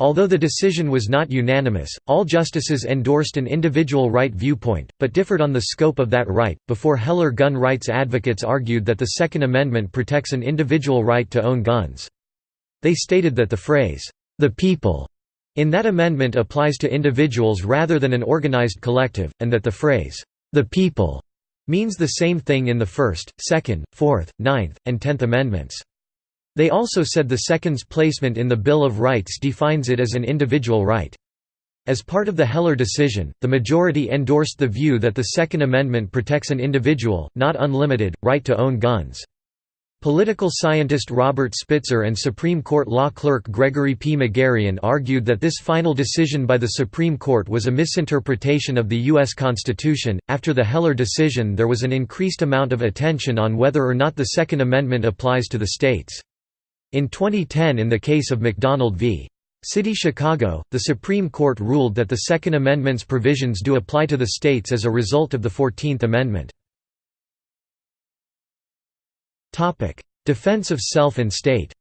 Although the decision was not unanimous, all justices endorsed an individual right viewpoint, but differed on the scope of that right. Before Heller, gun rights advocates argued that the Second Amendment protects an individual right to own guns. They stated that the phrase, the people, in that amendment applies to individuals rather than an organized collective, and that the phrase, the people, means the same thing in the First, Second, Fourth, Ninth, and Tenth Amendments. They also said the second's placement in the Bill of Rights defines it as an individual right. As part of the Heller decision, the majority endorsed the view that the Second Amendment protects an individual, not unlimited, right to own guns. Political scientist Robert Spitzer and Supreme Court law clerk Gregory P. Magarian argued that this final decision by the Supreme Court was a misinterpretation of the U.S. Constitution. After the Heller decision, there was an increased amount of attention on whether or not the Second Amendment applies to the states. In 2010 in the case of McDonald v. City Chicago, the Supreme Court ruled that the Second Amendment's provisions do apply to the states as a result of the Fourteenth Amendment. Defense of self and state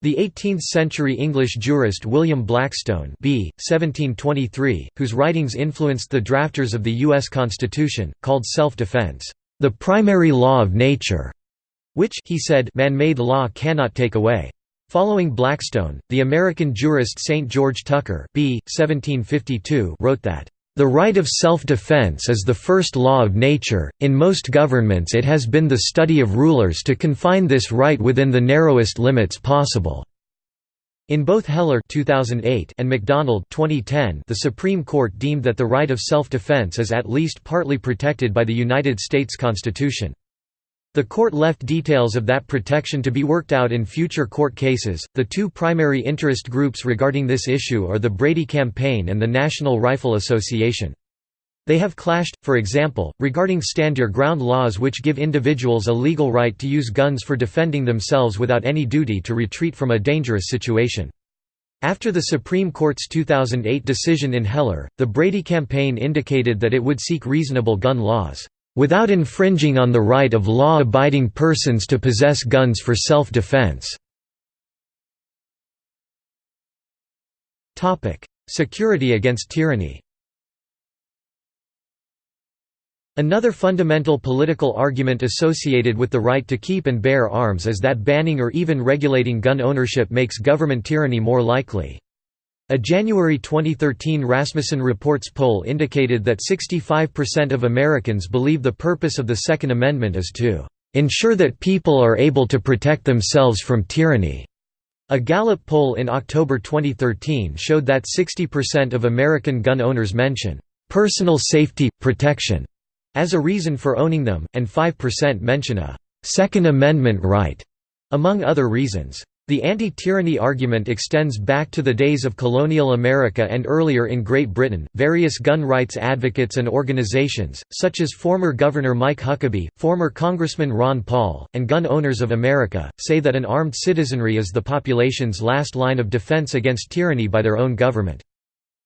The 18th-century English jurist William Blackstone b. 1723, whose writings influenced the drafters of the U.S. Constitution, called self-defense, "...the primary law of nature." Which he said man-made law cannot take away. Following Blackstone, the American jurist St. George Tucker b. 1752 wrote that, "...the right of self-defense is the first law of nature, in most governments it has been the study of rulers to confine this right within the narrowest limits possible." In both Heller 2008 and McDonald 2010, the Supreme Court deemed that the right of self-defense is at least partly protected by the United States Constitution. The court left details of that protection to be worked out in future court cases. The two primary interest groups regarding this issue are the Brady Campaign and the National Rifle Association. They have clashed, for example, regarding stand your ground laws which give individuals a legal right to use guns for defending themselves without any duty to retreat from a dangerous situation. After the Supreme Court's 2008 decision in Heller, the Brady campaign indicated that it would seek reasonable gun laws, "...without infringing on the right of law-abiding persons to possess guns for self-defense." Security against tyranny Another fundamental political argument associated with the right to keep and bear arms is that banning or even regulating gun ownership makes government tyranny more likely. A January 2013 Rasmussen Reports poll indicated that 65% of Americans believe the purpose of the Second Amendment is to ensure that people are able to protect themselves from tyranny. A Gallup poll in October 2013 showed that 60% of American gun owners mention personal safety, protection as a reason for owning them, and 5% mention a Second Amendment right, among other reasons. The anti-tyranny argument extends back to the days of colonial America and earlier in Great Britain. Various gun rights advocates and organizations, such as former Governor Mike Huckabee, former Congressman Ron Paul, and Gun Owners of America, say that an armed citizenry is the population's last line of defense against tyranny by their own government.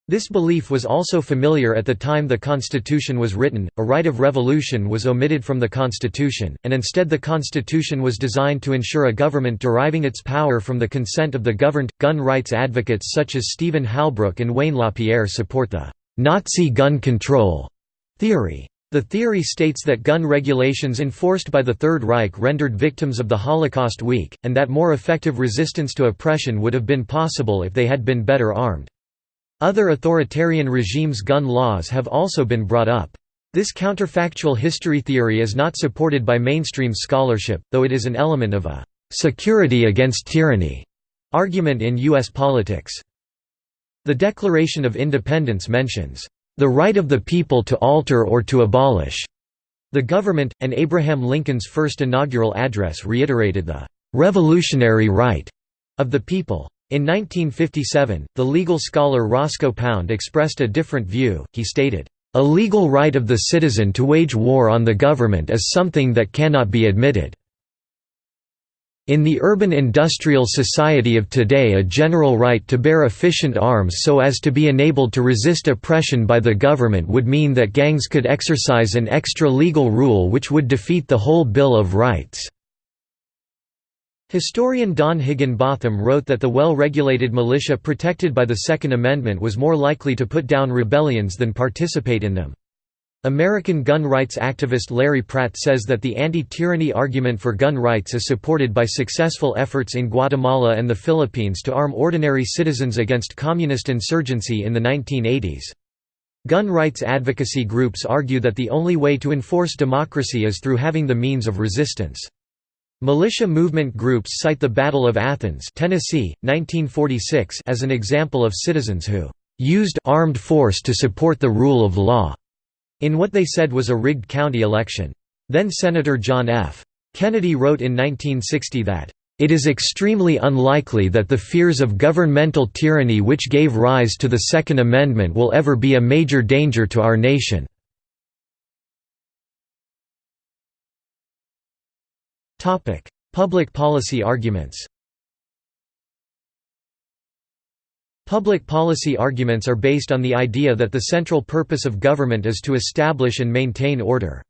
This belief was also familiar at the time the Constitution was written. A right of revolution was omitted from the Constitution, and instead the Constitution was designed to ensure a government deriving its power from the consent of the governed. Gun rights advocates such as Stephen Halbrook and Wayne LaPierre support the Nazi gun control theory. The theory states that gun regulations enforced by the Third Reich rendered victims of the Holocaust weak, and that more effective resistance to oppression would have been possible if they had been better armed. Other authoritarian regimes' gun laws have also been brought up. This counterfactual history theory is not supported by mainstream scholarship, though it is an element of a «security against tyranny» argument in U.S. politics. The Declaration of Independence mentions, "...the right of the people to alter or to abolish." The government, and Abraham Lincoln's first inaugural address reiterated the "...revolutionary right." of the people. In 1957, the legal scholar Roscoe Pound expressed a different view, he stated, "...a legal right of the citizen to wage war on the government is something that cannot be admitted." In the urban industrial society of today a general right to bear efficient arms so as to be enabled to resist oppression by the government would mean that gangs could exercise an extra-legal rule which would defeat the whole Bill of Rights. Historian Don Higginbotham wrote that the well-regulated militia protected by the Second Amendment was more likely to put down rebellions than participate in them. American gun rights activist Larry Pratt says that the anti-tyranny argument for gun rights is supported by successful efforts in Guatemala and the Philippines to arm ordinary citizens against communist insurgency in the 1980s. Gun rights advocacy groups argue that the only way to enforce democracy is through having the means of resistance. Militia movement groups cite the Battle of Athens Tennessee, 1946 as an example of citizens who "...used armed force to support the rule of law." in what they said was a rigged county election. Then Senator John F. Kennedy wrote in 1960 that, "...it is extremely unlikely that the fears of governmental tyranny which gave rise to the Second Amendment will ever be a major danger to our nation." Public policy arguments Public policy arguments are based on the idea that the central purpose of government is to establish and maintain order.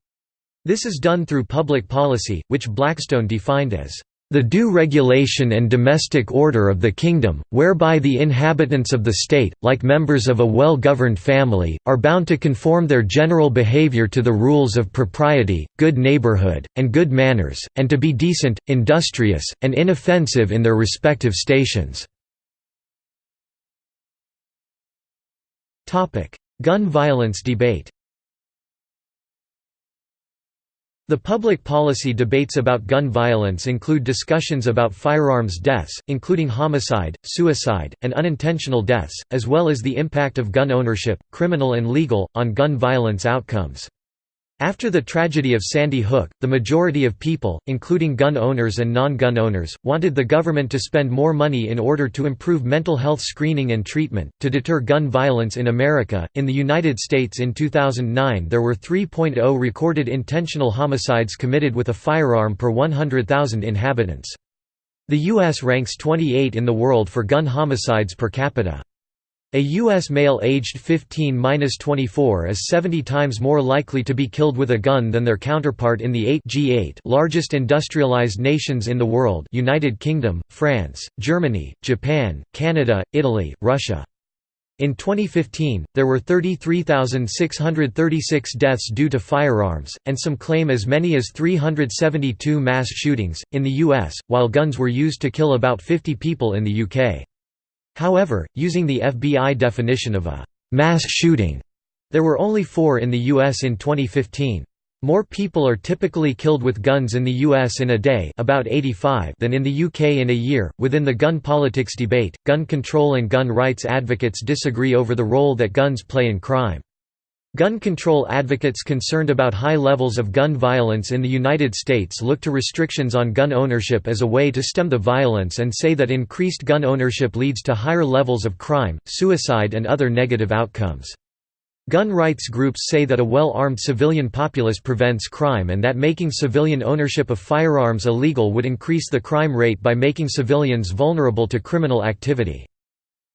This is done through public policy, which Blackstone defined as the due regulation and domestic order of the kingdom, whereby the inhabitants of the state, like members of a well-governed family, are bound to conform their general behavior to the rules of propriety, good neighborhood, and good manners, and to be decent, industrious, and inoffensive in their respective stations. Gun violence debate The public policy debates about gun violence include discussions about firearms deaths, including homicide, suicide, and unintentional deaths, as well as the impact of gun ownership, criminal and legal, on gun violence outcomes. After the tragedy of Sandy Hook, the majority of people, including gun owners and non-gun owners, wanted the government to spend more money in order to improve mental health screening and treatment, to deter gun violence in America. In the United States in 2009 there were 3.0 recorded intentional homicides committed with a firearm per 100,000 inhabitants. The U.S. ranks 28 in the world for gun homicides per capita. A U.S. male aged 15–24 is 70 times more likely to be killed with a gun than their counterpart in the 8 G8 largest industrialized nations in the world United Kingdom, France, Germany, Japan, Canada, Italy, Russia. In 2015, there were 33,636 deaths due to firearms, and some claim as many as 372 mass shootings, in the US, while guns were used to kill about 50 people in the UK. However, using the FBI definition of a «mass shooting», there were only four in the U.S. in 2015. More people are typically killed with guns in the US in a day about 85 than in the UK in a year. Within the gun politics debate, gun control and gun rights advocates disagree over the role that guns play in crime. Gun control advocates concerned about high levels of gun violence in the United States look to restrictions on gun ownership as a way to stem the violence and say that increased gun ownership leads to higher levels of crime, suicide and other negative outcomes. Gun rights groups say that a well-armed civilian populace prevents crime and that making civilian ownership of firearms illegal would increase the crime rate by making civilians vulnerable to criminal activity.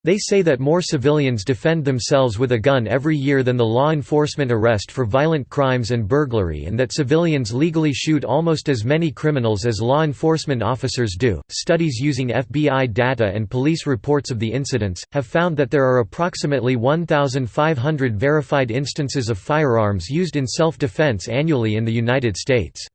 They say that more civilians defend themselves with a gun every year than the law enforcement arrest for violent crimes and burglary, and that civilians legally shoot almost as many criminals as law enforcement officers do. Studies using FBI data and police reports of the incidents have found that there are approximately 1,500 verified instances of firearms used in self defense annually in the United States.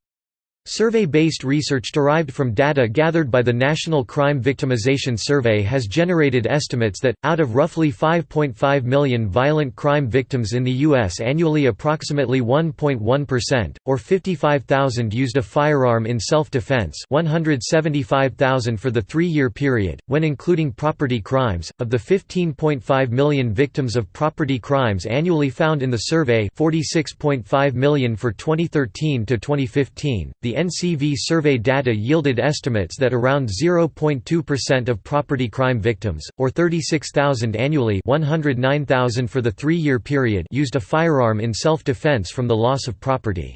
Survey-based research derived from data gathered by the National Crime Victimization Survey has generated estimates that, out of roughly 5.5 million violent crime victims in the U.S. annually approximately 1.1%, or 55,000 used a firearm in self-defense 175,000 for the three-year period, when including property crimes. Of the 15.5 million victims of property crimes annually found in the survey 46.5 million for 2013 to 2015, the NCV survey data yielded estimates that around 0.2% of property crime victims, or 36,000 annually 109,000 for the three-year period used a firearm in self-defense from the loss of property.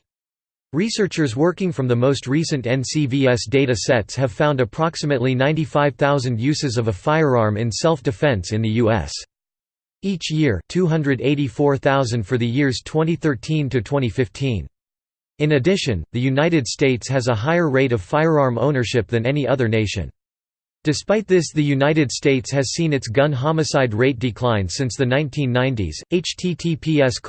Researchers working from the most recent NCVS data sets have found approximately 95,000 uses of a firearm in self-defense in the U.S. Each year 284,000 for the years 2013 to 2015. In addition, the United States has a higher rate of firearm ownership than any other nation. Despite this the United States has seen its gun homicide rate decline since the 1990s. https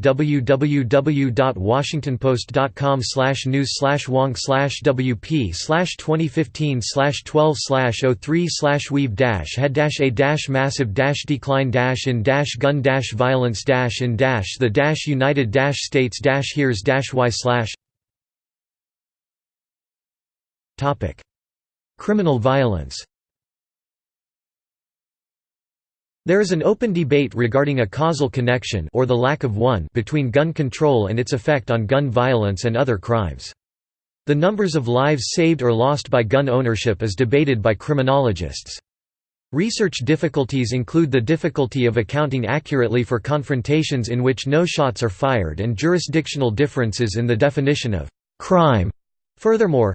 www.washingtonpost.com news wong wp 2015 12 03 weave head a massive decline in gun violence in the United States here's y topic Criminal violence There is an open debate regarding a causal connection or the lack of one between gun control and its effect on gun violence and other crimes. The numbers of lives saved or lost by gun ownership is debated by criminologists. Research difficulties include the difficulty of accounting accurately for confrontations in which no shots are fired and jurisdictional differences in the definition of crime. Furthermore,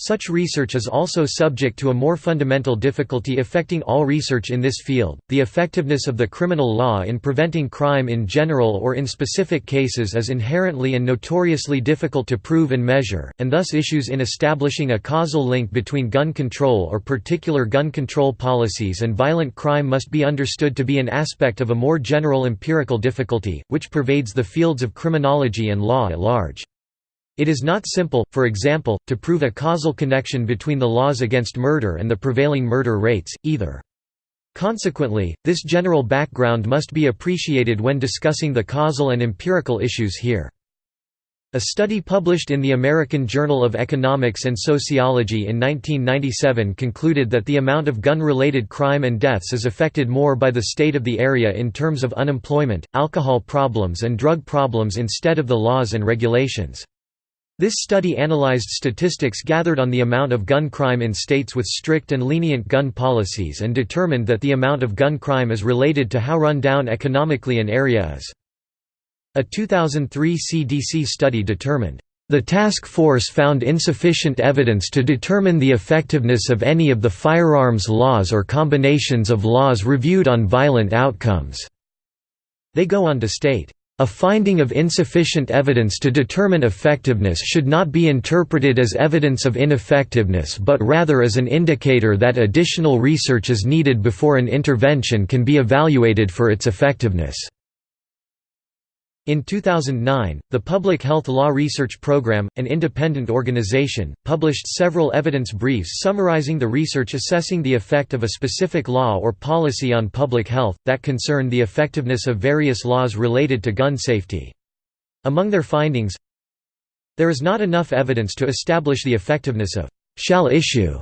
such research is also subject to a more fundamental difficulty affecting all research in this field. The effectiveness of the criminal law in preventing crime in general or in specific cases is inherently and notoriously difficult to prove and measure, and thus issues in establishing a causal link between gun control or particular gun control policies and violent crime must be understood to be an aspect of a more general empirical difficulty, which pervades the fields of criminology and law at large. It is not simple, for example, to prove a causal connection between the laws against murder and the prevailing murder rates, either. Consequently, this general background must be appreciated when discussing the causal and empirical issues here. A study published in the American Journal of Economics and Sociology in 1997 concluded that the amount of gun-related crime and deaths is affected more by the state of the area in terms of unemployment, alcohol problems and drug problems instead of the laws and regulations. This study analyzed statistics gathered on the amount of gun crime in states with strict and lenient gun policies and determined that the amount of gun crime is related to how run down economically an area is. A 2003 CDC study determined, "...the task force found insufficient evidence to determine the effectiveness of any of the firearms laws or combinations of laws reviewed on violent outcomes." They go on to state, a finding of insufficient evidence to determine effectiveness should not be interpreted as evidence of ineffectiveness but rather as an indicator that additional research is needed before an intervention can be evaluated for its effectiveness. In 2009, the Public Health Law Research Program, an independent organization, published several evidence briefs summarizing the research assessing the effect of a specific law or policy on public health, that concern the effectiveness of various laws related to gun safety. Among their findings, there is not enough evidence to establish the effectiveness of «shall issue»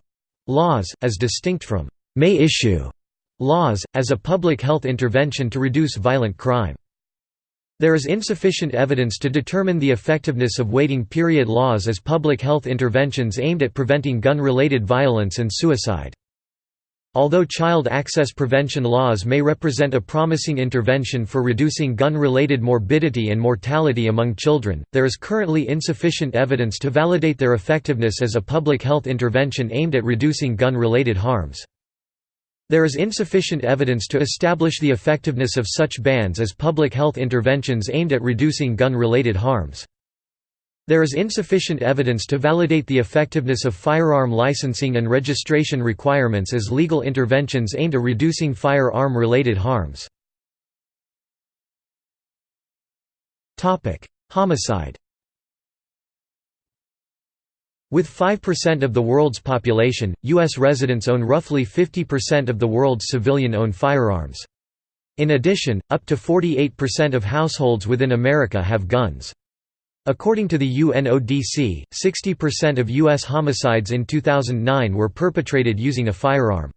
laws, as distinct from «may issue» laws, as a public health intervention to reduce violent crime. There is insufficient evidence to determine the effectiveness of waiting period laws as public health interventions aimed at preventing gun-related violence and suicide. Although child access prevention laws may represent a promising intervention for reducing gun-related morbidity and mortality among children, there is currently insufficient evidence to validate their effectiveness as a public health intervention aimed at reducing gun-related harms. There is insufficient evidence to establish the effectiveness of such bans as public health interventions aimed at reducing gun-related harms. There is insufficient evidence to validate the effectiveness of firearm licensing and registration requirements as legal interventions aimed at reducing firearm-related harms. Homicide with 5% of the world's population, U.S. residents own roughly 50% of the world's civilian-owned firearms. In addition, up to 48% of households within America have guns. According to the UNODC, 60% of U.S. homicides in 2009 were perpetrated using a firearm.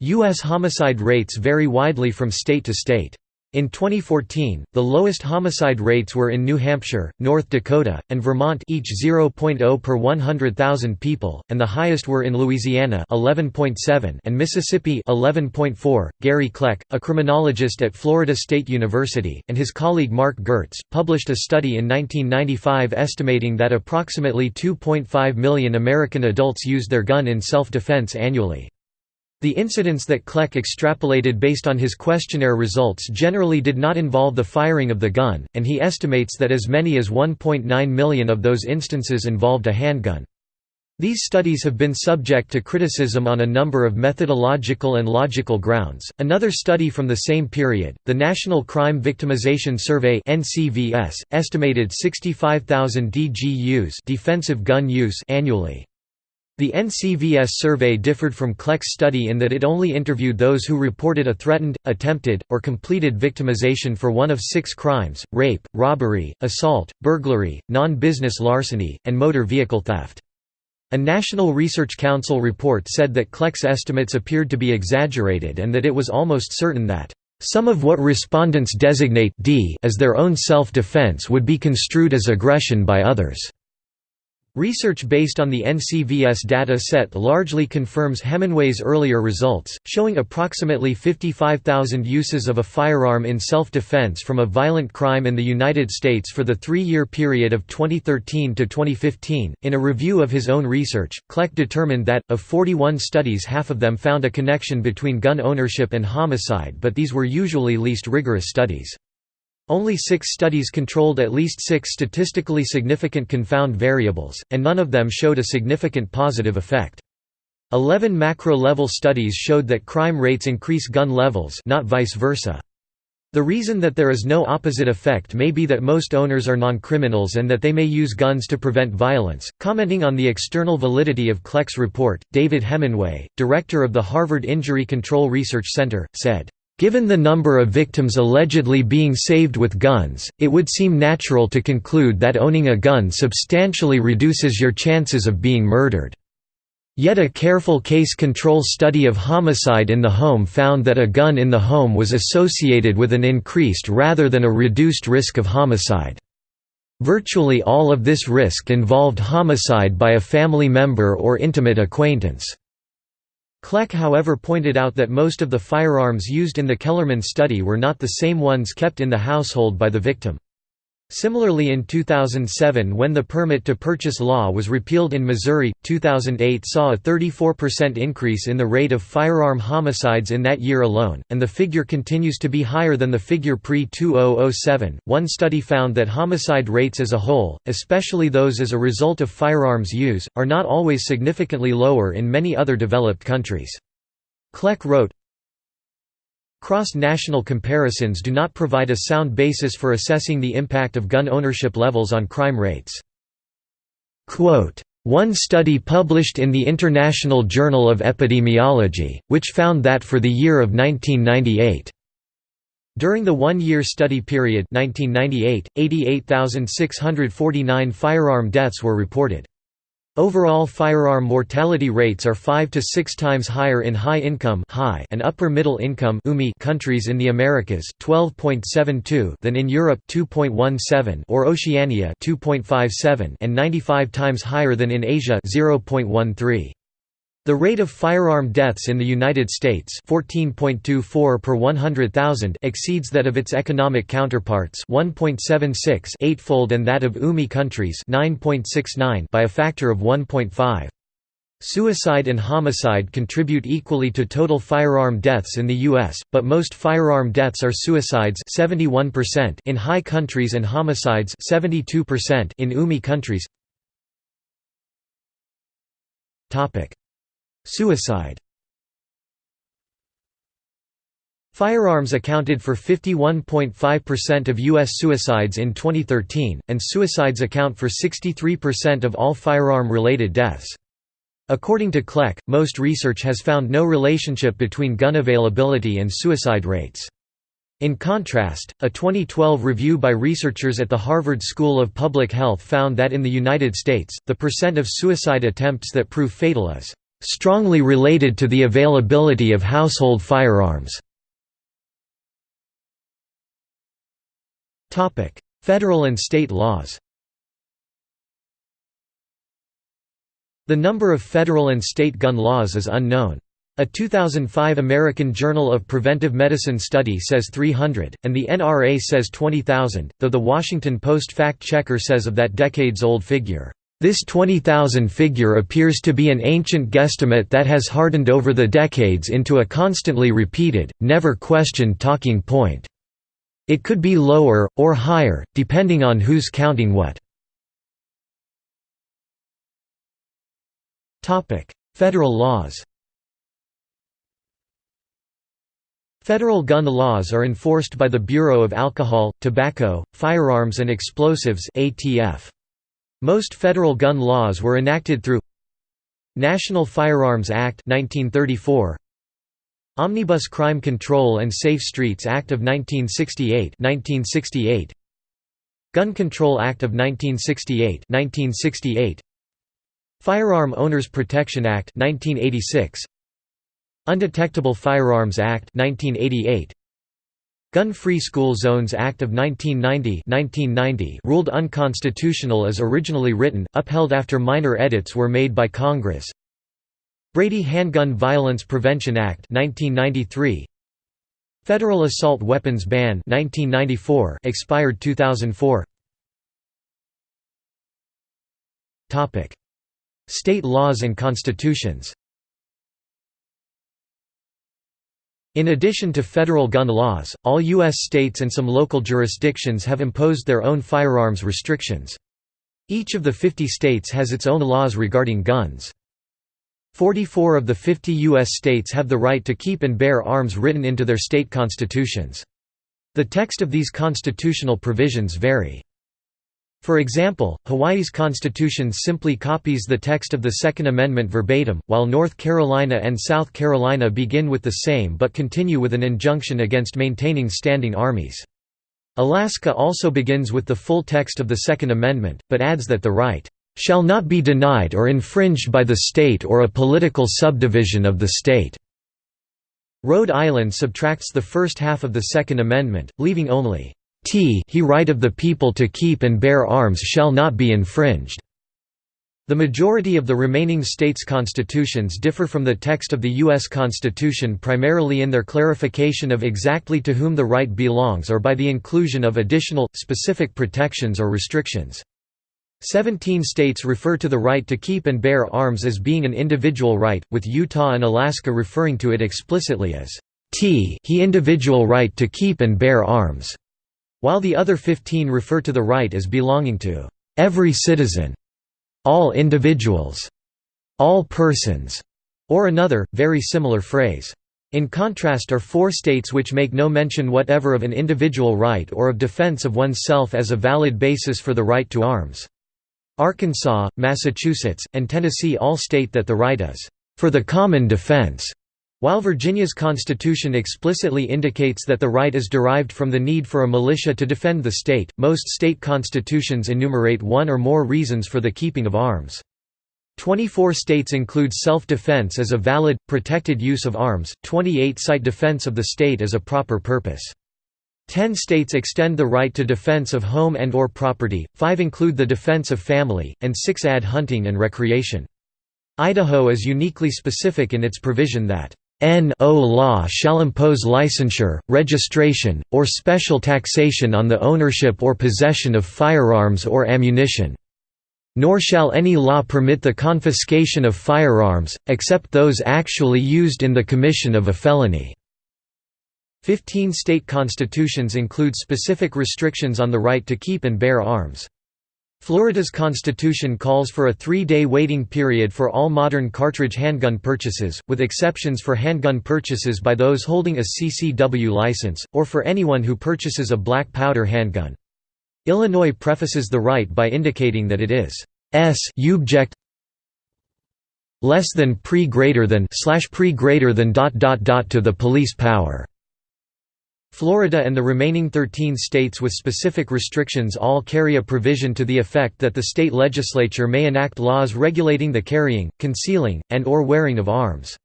U.S. homicide rates vary widely from state to state. In 2014, the lowest homicide rates were in New Hampshire, North Dakota, and Vermont each 0.0 per 100,000 people, and the highest were in Louisiana 11.7 and Mississippi 11.4. Gary Kleck, a criminologist at Florida State University, and his colleague Marc Gertz, published a study in 1995 estimating that approximately 2.5 million American adults used their gun in self-defense annually. The incidents that Kleck extrapolated based on his questionnaire results generally did not involve the firing of the gun, and he estimates that as many as 1.9 million of those instances involved a handgun. These studies have been subject to criticism on a number of methodological and logical grounds. Another study from the same period, the National Crime Victimization Survey (NCVS), estimated 65,000 DGUs, defensive gun use annually. The NCVS survey differed from Kleck's study in that it only interviewed those who reported a threatened, attempted, or completed victimization for one of six crimes, rape, robbery, assault, burglary, non-business larceny, and motor vehicle theft. A National Research Council report said that Kleck's estimates appeared to be exaggerated and that it was almost certain that some of what respondents designate D as their own self-defense would be construed as aggression by others. Research based on the NCVS data set largely confirms Hemenway's earlier results, showing approximately 55,000 uses of a firearm in self-defense from a violent crime in the United States for the three-year period of 2013 to 2015. In a review of his own research, Kleck determined that, of 41 studies half of them found a connection between gun ownership and homicide but these were usually least rigorous studies. Only six studies controlled at least six statistically significant confound variables, and none of them showed a significant positive effect. Eleven macro-level studies showed that crime rates increase gun levels not vice versa. The reason that there is no opposite effect may be that most owners are non-criminals and that they may use guns to prevent violence. Commenting on the external validity of Kleck's report, David Hemenway, director of the Harvard Injury Control Research Center, said, Given the number of victims allegedly being saved with guns, it would seem natural to conclude that owning a gun substantially reduces your chances of being murdered. Yet a careful case control study of homicide in the home found that a gun in the home was associated with an increased rather than a reduced risk of homicide. Virtually all of this risk involved homicide by a family member or intimate acquaintance. Kleck however pointed out that most of the firearms used in the Kellermann study were not the same ones kept in the household by the victim. Similarly in 2007 when the permit to purchase law was repealed in Missouri, 2008 saw a 34% increase in the rate of firearm homicides in that year alone, and the figure continues to be higher than the figure pre-2007. One study found that homicide rates as a whole, especially those as a result of firearms use, are not always significantly lower in many other developed countries. Kleck wrote, Cross-national comparisons do not provide a sound basis for assessing the impact of gun ownership levels on crime rates. Quote, one study published in the International Journal of Epidemiology, which found that for the year of 1998, during the one-year study period 1998, 88,649 firearm deaths were reported. Overall firearm mortality rates are 5 to 6 times higher in high-income high and upper-middle income countries in the Americas, 12.72 than in Europe 2.17 or Oceania 2.57 and 95 times higher than in Asia 0.13. The rate of firearm deaths in the United States 14.24 per 100,000 exceeds that of its economic counterparts 1.76 eightfold and that of UMI countries 9.69 by a factor of 1.5. Suicide and homicide contribute equally to total firearm deaths in the U.S., but most firearm deaths are suicides 71% in high countries and homicides 72% in UMI countries. Suicide Firearms accounted for 51.5% of U.S. suicides in 2013, and suicides account for 63% of all firearm-related deaths. According to Kleck, most research has found no relationship between gun availability and suicide rates. In contrast, a 2012 review by researchers at the Harvard School of Public Health found that in the United States, the percent of suicide attempts that prove fatal is strongly related to the availability of household firearms. Federal and state laws The number of federal and state gun laws is unknown. A 2005 American Journal of Preventive Medicine study says 300, and the NRA says 20,000, though the Washington Post fact-checker says of that decades-old figure, this 20,000 figure appears to be an ancient guesstimate that has hardened over the decades into a constantly repeated, never questioned talking point. It could be lower, or higher, depending on who's counting what. Federal laws Federal gun laws are enforced by the Bureau of Alcohol, Tobacco, Firearms and Explosives ATF. Most federal gun laws were enacted through National Firearms Act 1934, Omnibus Crime Control and Safe Streets Act of 1968 1968 Gun Control Act of 1968 1968 Firearm Owners Protection Act 1986 Undetectable Firearms Act 1988 Gun-Free School Zones Act of 1990, 1990 ruled unconstitutional as originally written, upheld after minor edits were made by Congress. Brady Handgun Violence Prevention Act 1993. Federal Assault Weapons Ban 1994 expired 2004. Topic: State laws and constitutions. In addition to federal gun laws, all U.S. states and some local jurisdictions have imposed their own firearms restrictions. Each of the 50 states has its own laws regarding guns. 44 of the 50 U.S. states have the right to keep and bear arms written into their state constitutions. The text of these constitutional provisions vary. For example, Hawaii's constitution simply copies the text of the Second Amendment verbatim, while North Carolina and South Carolina begin with the same but continue with an injunction against maintaining standing armies. Alaska also begins with the full text of the Second Amendment, but adds that the right shall not be denied or infringed by the state or a political subdivision of the state." Rhode Island subtracts the first half of the Second Amendment, leaving only, "t he right of the people to keep and bear arms shall not be infringed." The majority of the remaining states' constitutions differ from the text of the U.S. Constitution primarily in their clarification of exactly to whom the right belongs or by the inclusion of additional, specific protections or restrictions. Seventeen states refer to the right to keep and bear arms as being an individual right, with Utah and Alaska referring to it explicitly as t he individual right to keep and bear arms, while the other 15 refer to the right as belonging to every citizen, all individuals, all persons, or another, very similar phrase. In contrast are four states which make no mention whatever of an individual right or of defense of oneself as a valid basis for the right to arms. Arkansas, Massachusetts, and Tennessee all state that the right is, "...for the common defense." While Virginia's constitution explicitly indicates that the right is derived from the need for a militia to defend the state, most state constitutions enumerate one or more reasons for the keeping of arms. 24 states include self-defense as a valid, protected use of arms, 28 cite defense of the state as a proper purpose. Ten states extend the right to defense of home and or property, five include the defense of family, and six add hunting and recreation. Idaho is uniquely specific in its provision that no law shall impose licensure, registration, or special taxation on the ownership or possession of firearms or ammunition. Nor shall any law permit the confiscation of firearms, except those actually used in the commission of a felony. Fifteen state constitutions include specific restrictions on the right to keep and bear arms. Florida's constitution calls for a three-day waiting period for all modern cartridge handgun purchases, with exceptions for handgun purchases by those holding a CCW license, or for anyone who purchases a black powder handgun. Illinois prefaces the right by indicating that it is s object less than pre greater than slash pre greater than dot dot dot to the police power. Florida and the remaining 13 states with specific restrictions all carry a provision to the effect that the state legislature may enact laws regulating the carrying, concealing, and or wearing of arms.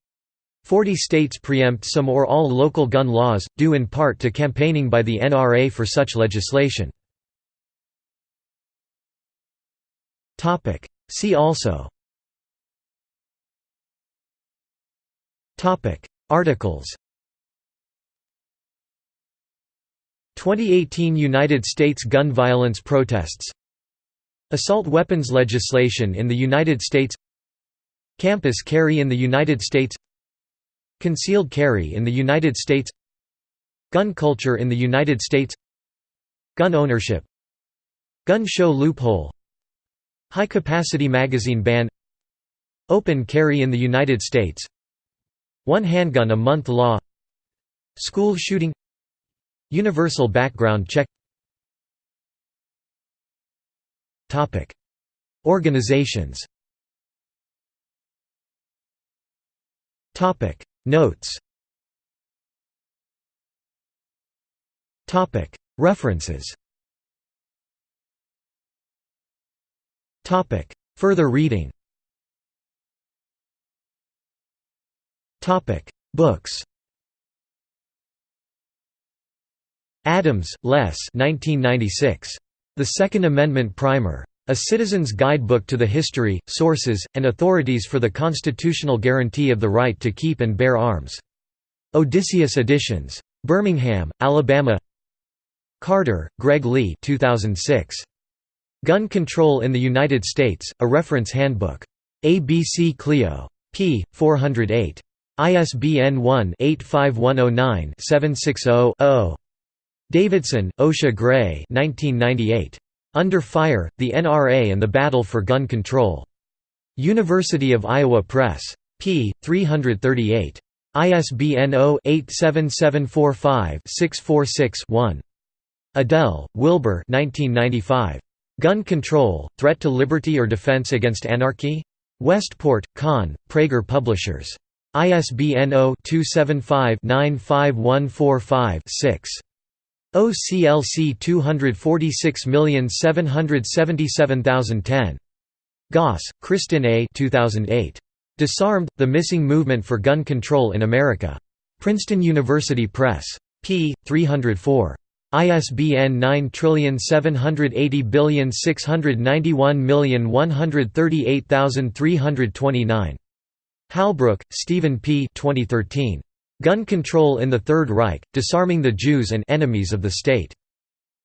Forty states preempt some or all local gun laws, due in part to campaigning by the NRA for such legislation. See also Articles 2018 United States gun violence protests Assault weapons legislation in the United States Campus carry in the United States Concealed carry in the United States Gun culture in the United States Gun ownership Gun show loophole High-capacity magazine ban Open carry in the United States One handgun a month law School shooting Universal background check. Topic. Organizations. Notes. Topic. References. Topic. Further reading. Topic. Books Adams, Les 1996. The Second Amendment Primer. A Citizen's Guidebook to the History, Sources, and Authorities for the Constitutional Guarantee of the Right to Keep and Bear Arms. Odysseus Editions. Birmingham, Alabama Carter, Greg Lee 2006. Gun Control in the United States, a Reference Handbook. ABC Clio. p. 408. ISBN 1-85109-760-0. Davidson, Osha Gray 1998. Under Fire, The NRA and the Battle for Gun Control. University of Iowa Press. p. 338. ISBN 0-87745-646-1. Edel, Wilbur 1995. Gun Control, Threat to Liberty or Defense Against Anarchy? Westport, Conn, Praeger Publishers. ISBN 0-275-95145-6. OCLC 246777010. Goss, Kristin A. 2008. Disarmed, The Missing Movement for Gun Control in America. Princeton University Press. p. 304. ISBN 9780691138329. Halbrook, Stephen P. 2013. Gun Control in the Third Reich, Disarming the Jews and Enemies of the State.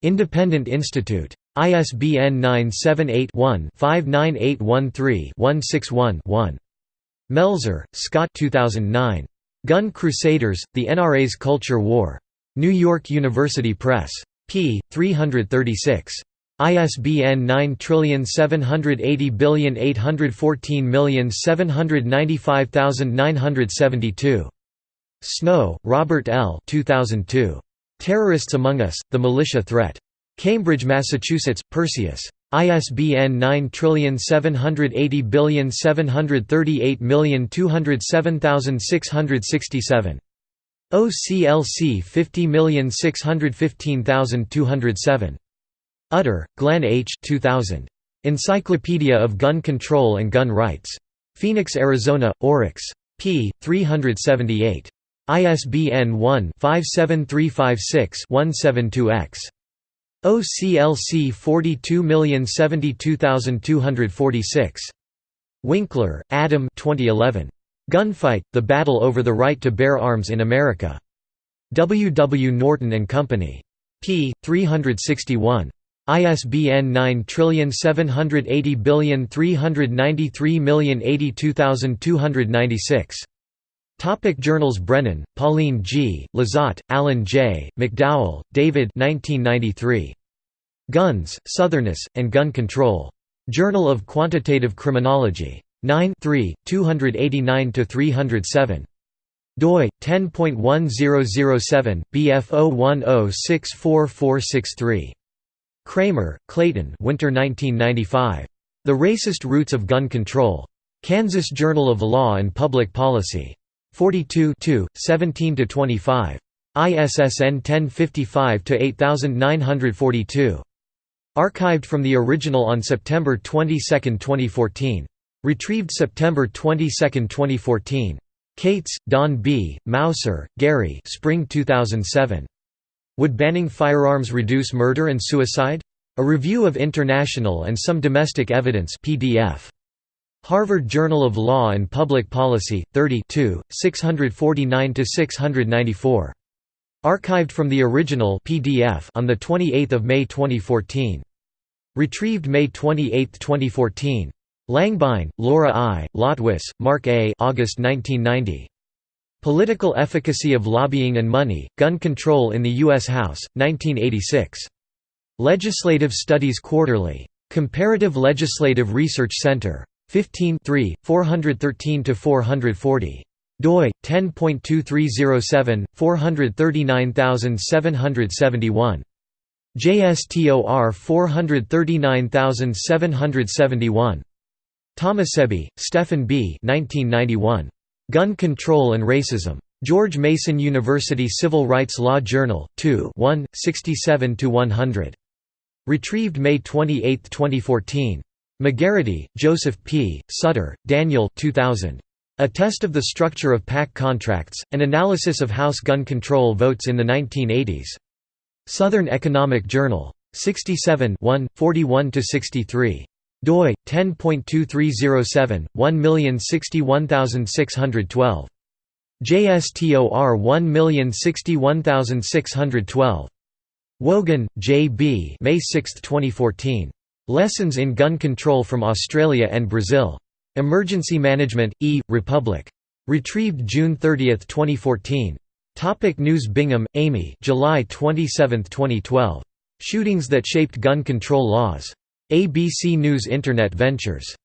Independent Institute. ISBN 978-1-59813-161-1. Melzer, Scott 2009. Gun Crusaders, The NRA's Culture War. New York University Press. p. 336. ISBN 9780814795972. Snow, Robert L. 2002. Terrorists Among Us, The Militia Threat. Cambridge, Massachusetts, Perseus. ISBN 9780738207667. OCLC 50615207. Utter, Glenn H. 2000. Encyclopedia of Gun Control and Gun Rights. Phoenix, Arizona, Oryx. p. 378. ISBN 1-57356-172-X. OCLC 42072246. Winkler, Adam 2011. Gunfight, The Battle Over the Right to Bear Arms in America. W. W. Norton and Company. p. 361. ISBN 9780393082296. Topic Journals Brennan, Pauline G., Lizotte, Alan J., McDowell, David 1993. Guns, Southernness, and Gun Control. Journal of Quantitative Criminology. 9 289–307 doi 10.1007 bf010644463 Cramer, Clayton Winter 1995. The Racist Roots of Gun Control. Kansas Journal of Law and Public Policy. 42 17–25. ISSN 1055-8942. Archived from the original on September 22, 2014. Retrieved September 22, 2014. Kates, Don B., Mauser, Gary Spring 2007. Would banning firearms reduce murder and suicide? A Review of International and Some Domestic Evidence PDF. Harvard Journal of Law and Public Policy, 30 649–694. Archived from the original PDF on 28 May 2014. Retrieved May 28, 2014. Langbein, Laura I., Lotwis, Mark A. August 1990. Political Efficacy of Lobbying and Money, Gun Control in the U.S. House, 1986. Legislative Studies Quarterly. Comparative Legislative Research Center. 15 413–440. doi 10.2307 439771. JSTOR 439771. Tahmassebi, Stephen B. 1991. Gun Control and Racism. George Mason University Civil Rights Law Journal, 2 1, 67–100. Retrieved May 28, 2014. McGarrity, Joseph P., Sutter, Daniel 2000. A Test of the Structure of PAC Contracts, An Analysis of House Gun Control Votes in the 1980s. Southern Economic Journal. 67 41–63. doi, 10.2307, 1061612. JSTOR 1061612. Wogan, J. B. May 6, 2014. Lessons in Gun Control from Australia and Brazil. Emergency Management, E. Republic. Retrieved June 30, 2014. Topic News Bingham, Amy July 27, 2012. Shootings that shaped gun control laws. ABC News Internet Ventures.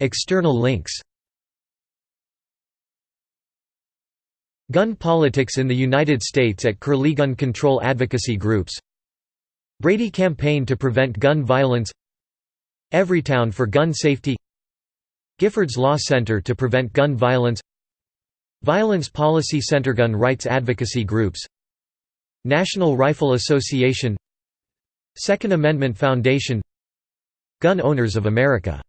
External links Gun politics in the United States at Curlie Gun Control Advocacy Groups. Brady Campaign to Prevent Gun Violence. Everytown for Gun Safety. Giffords Law Center to Prevent Gun Violence. Violence Policy Center Gun Rights Advocacy Groups. National Rifle Association. Second Amendment Foundation. Gun Owners of America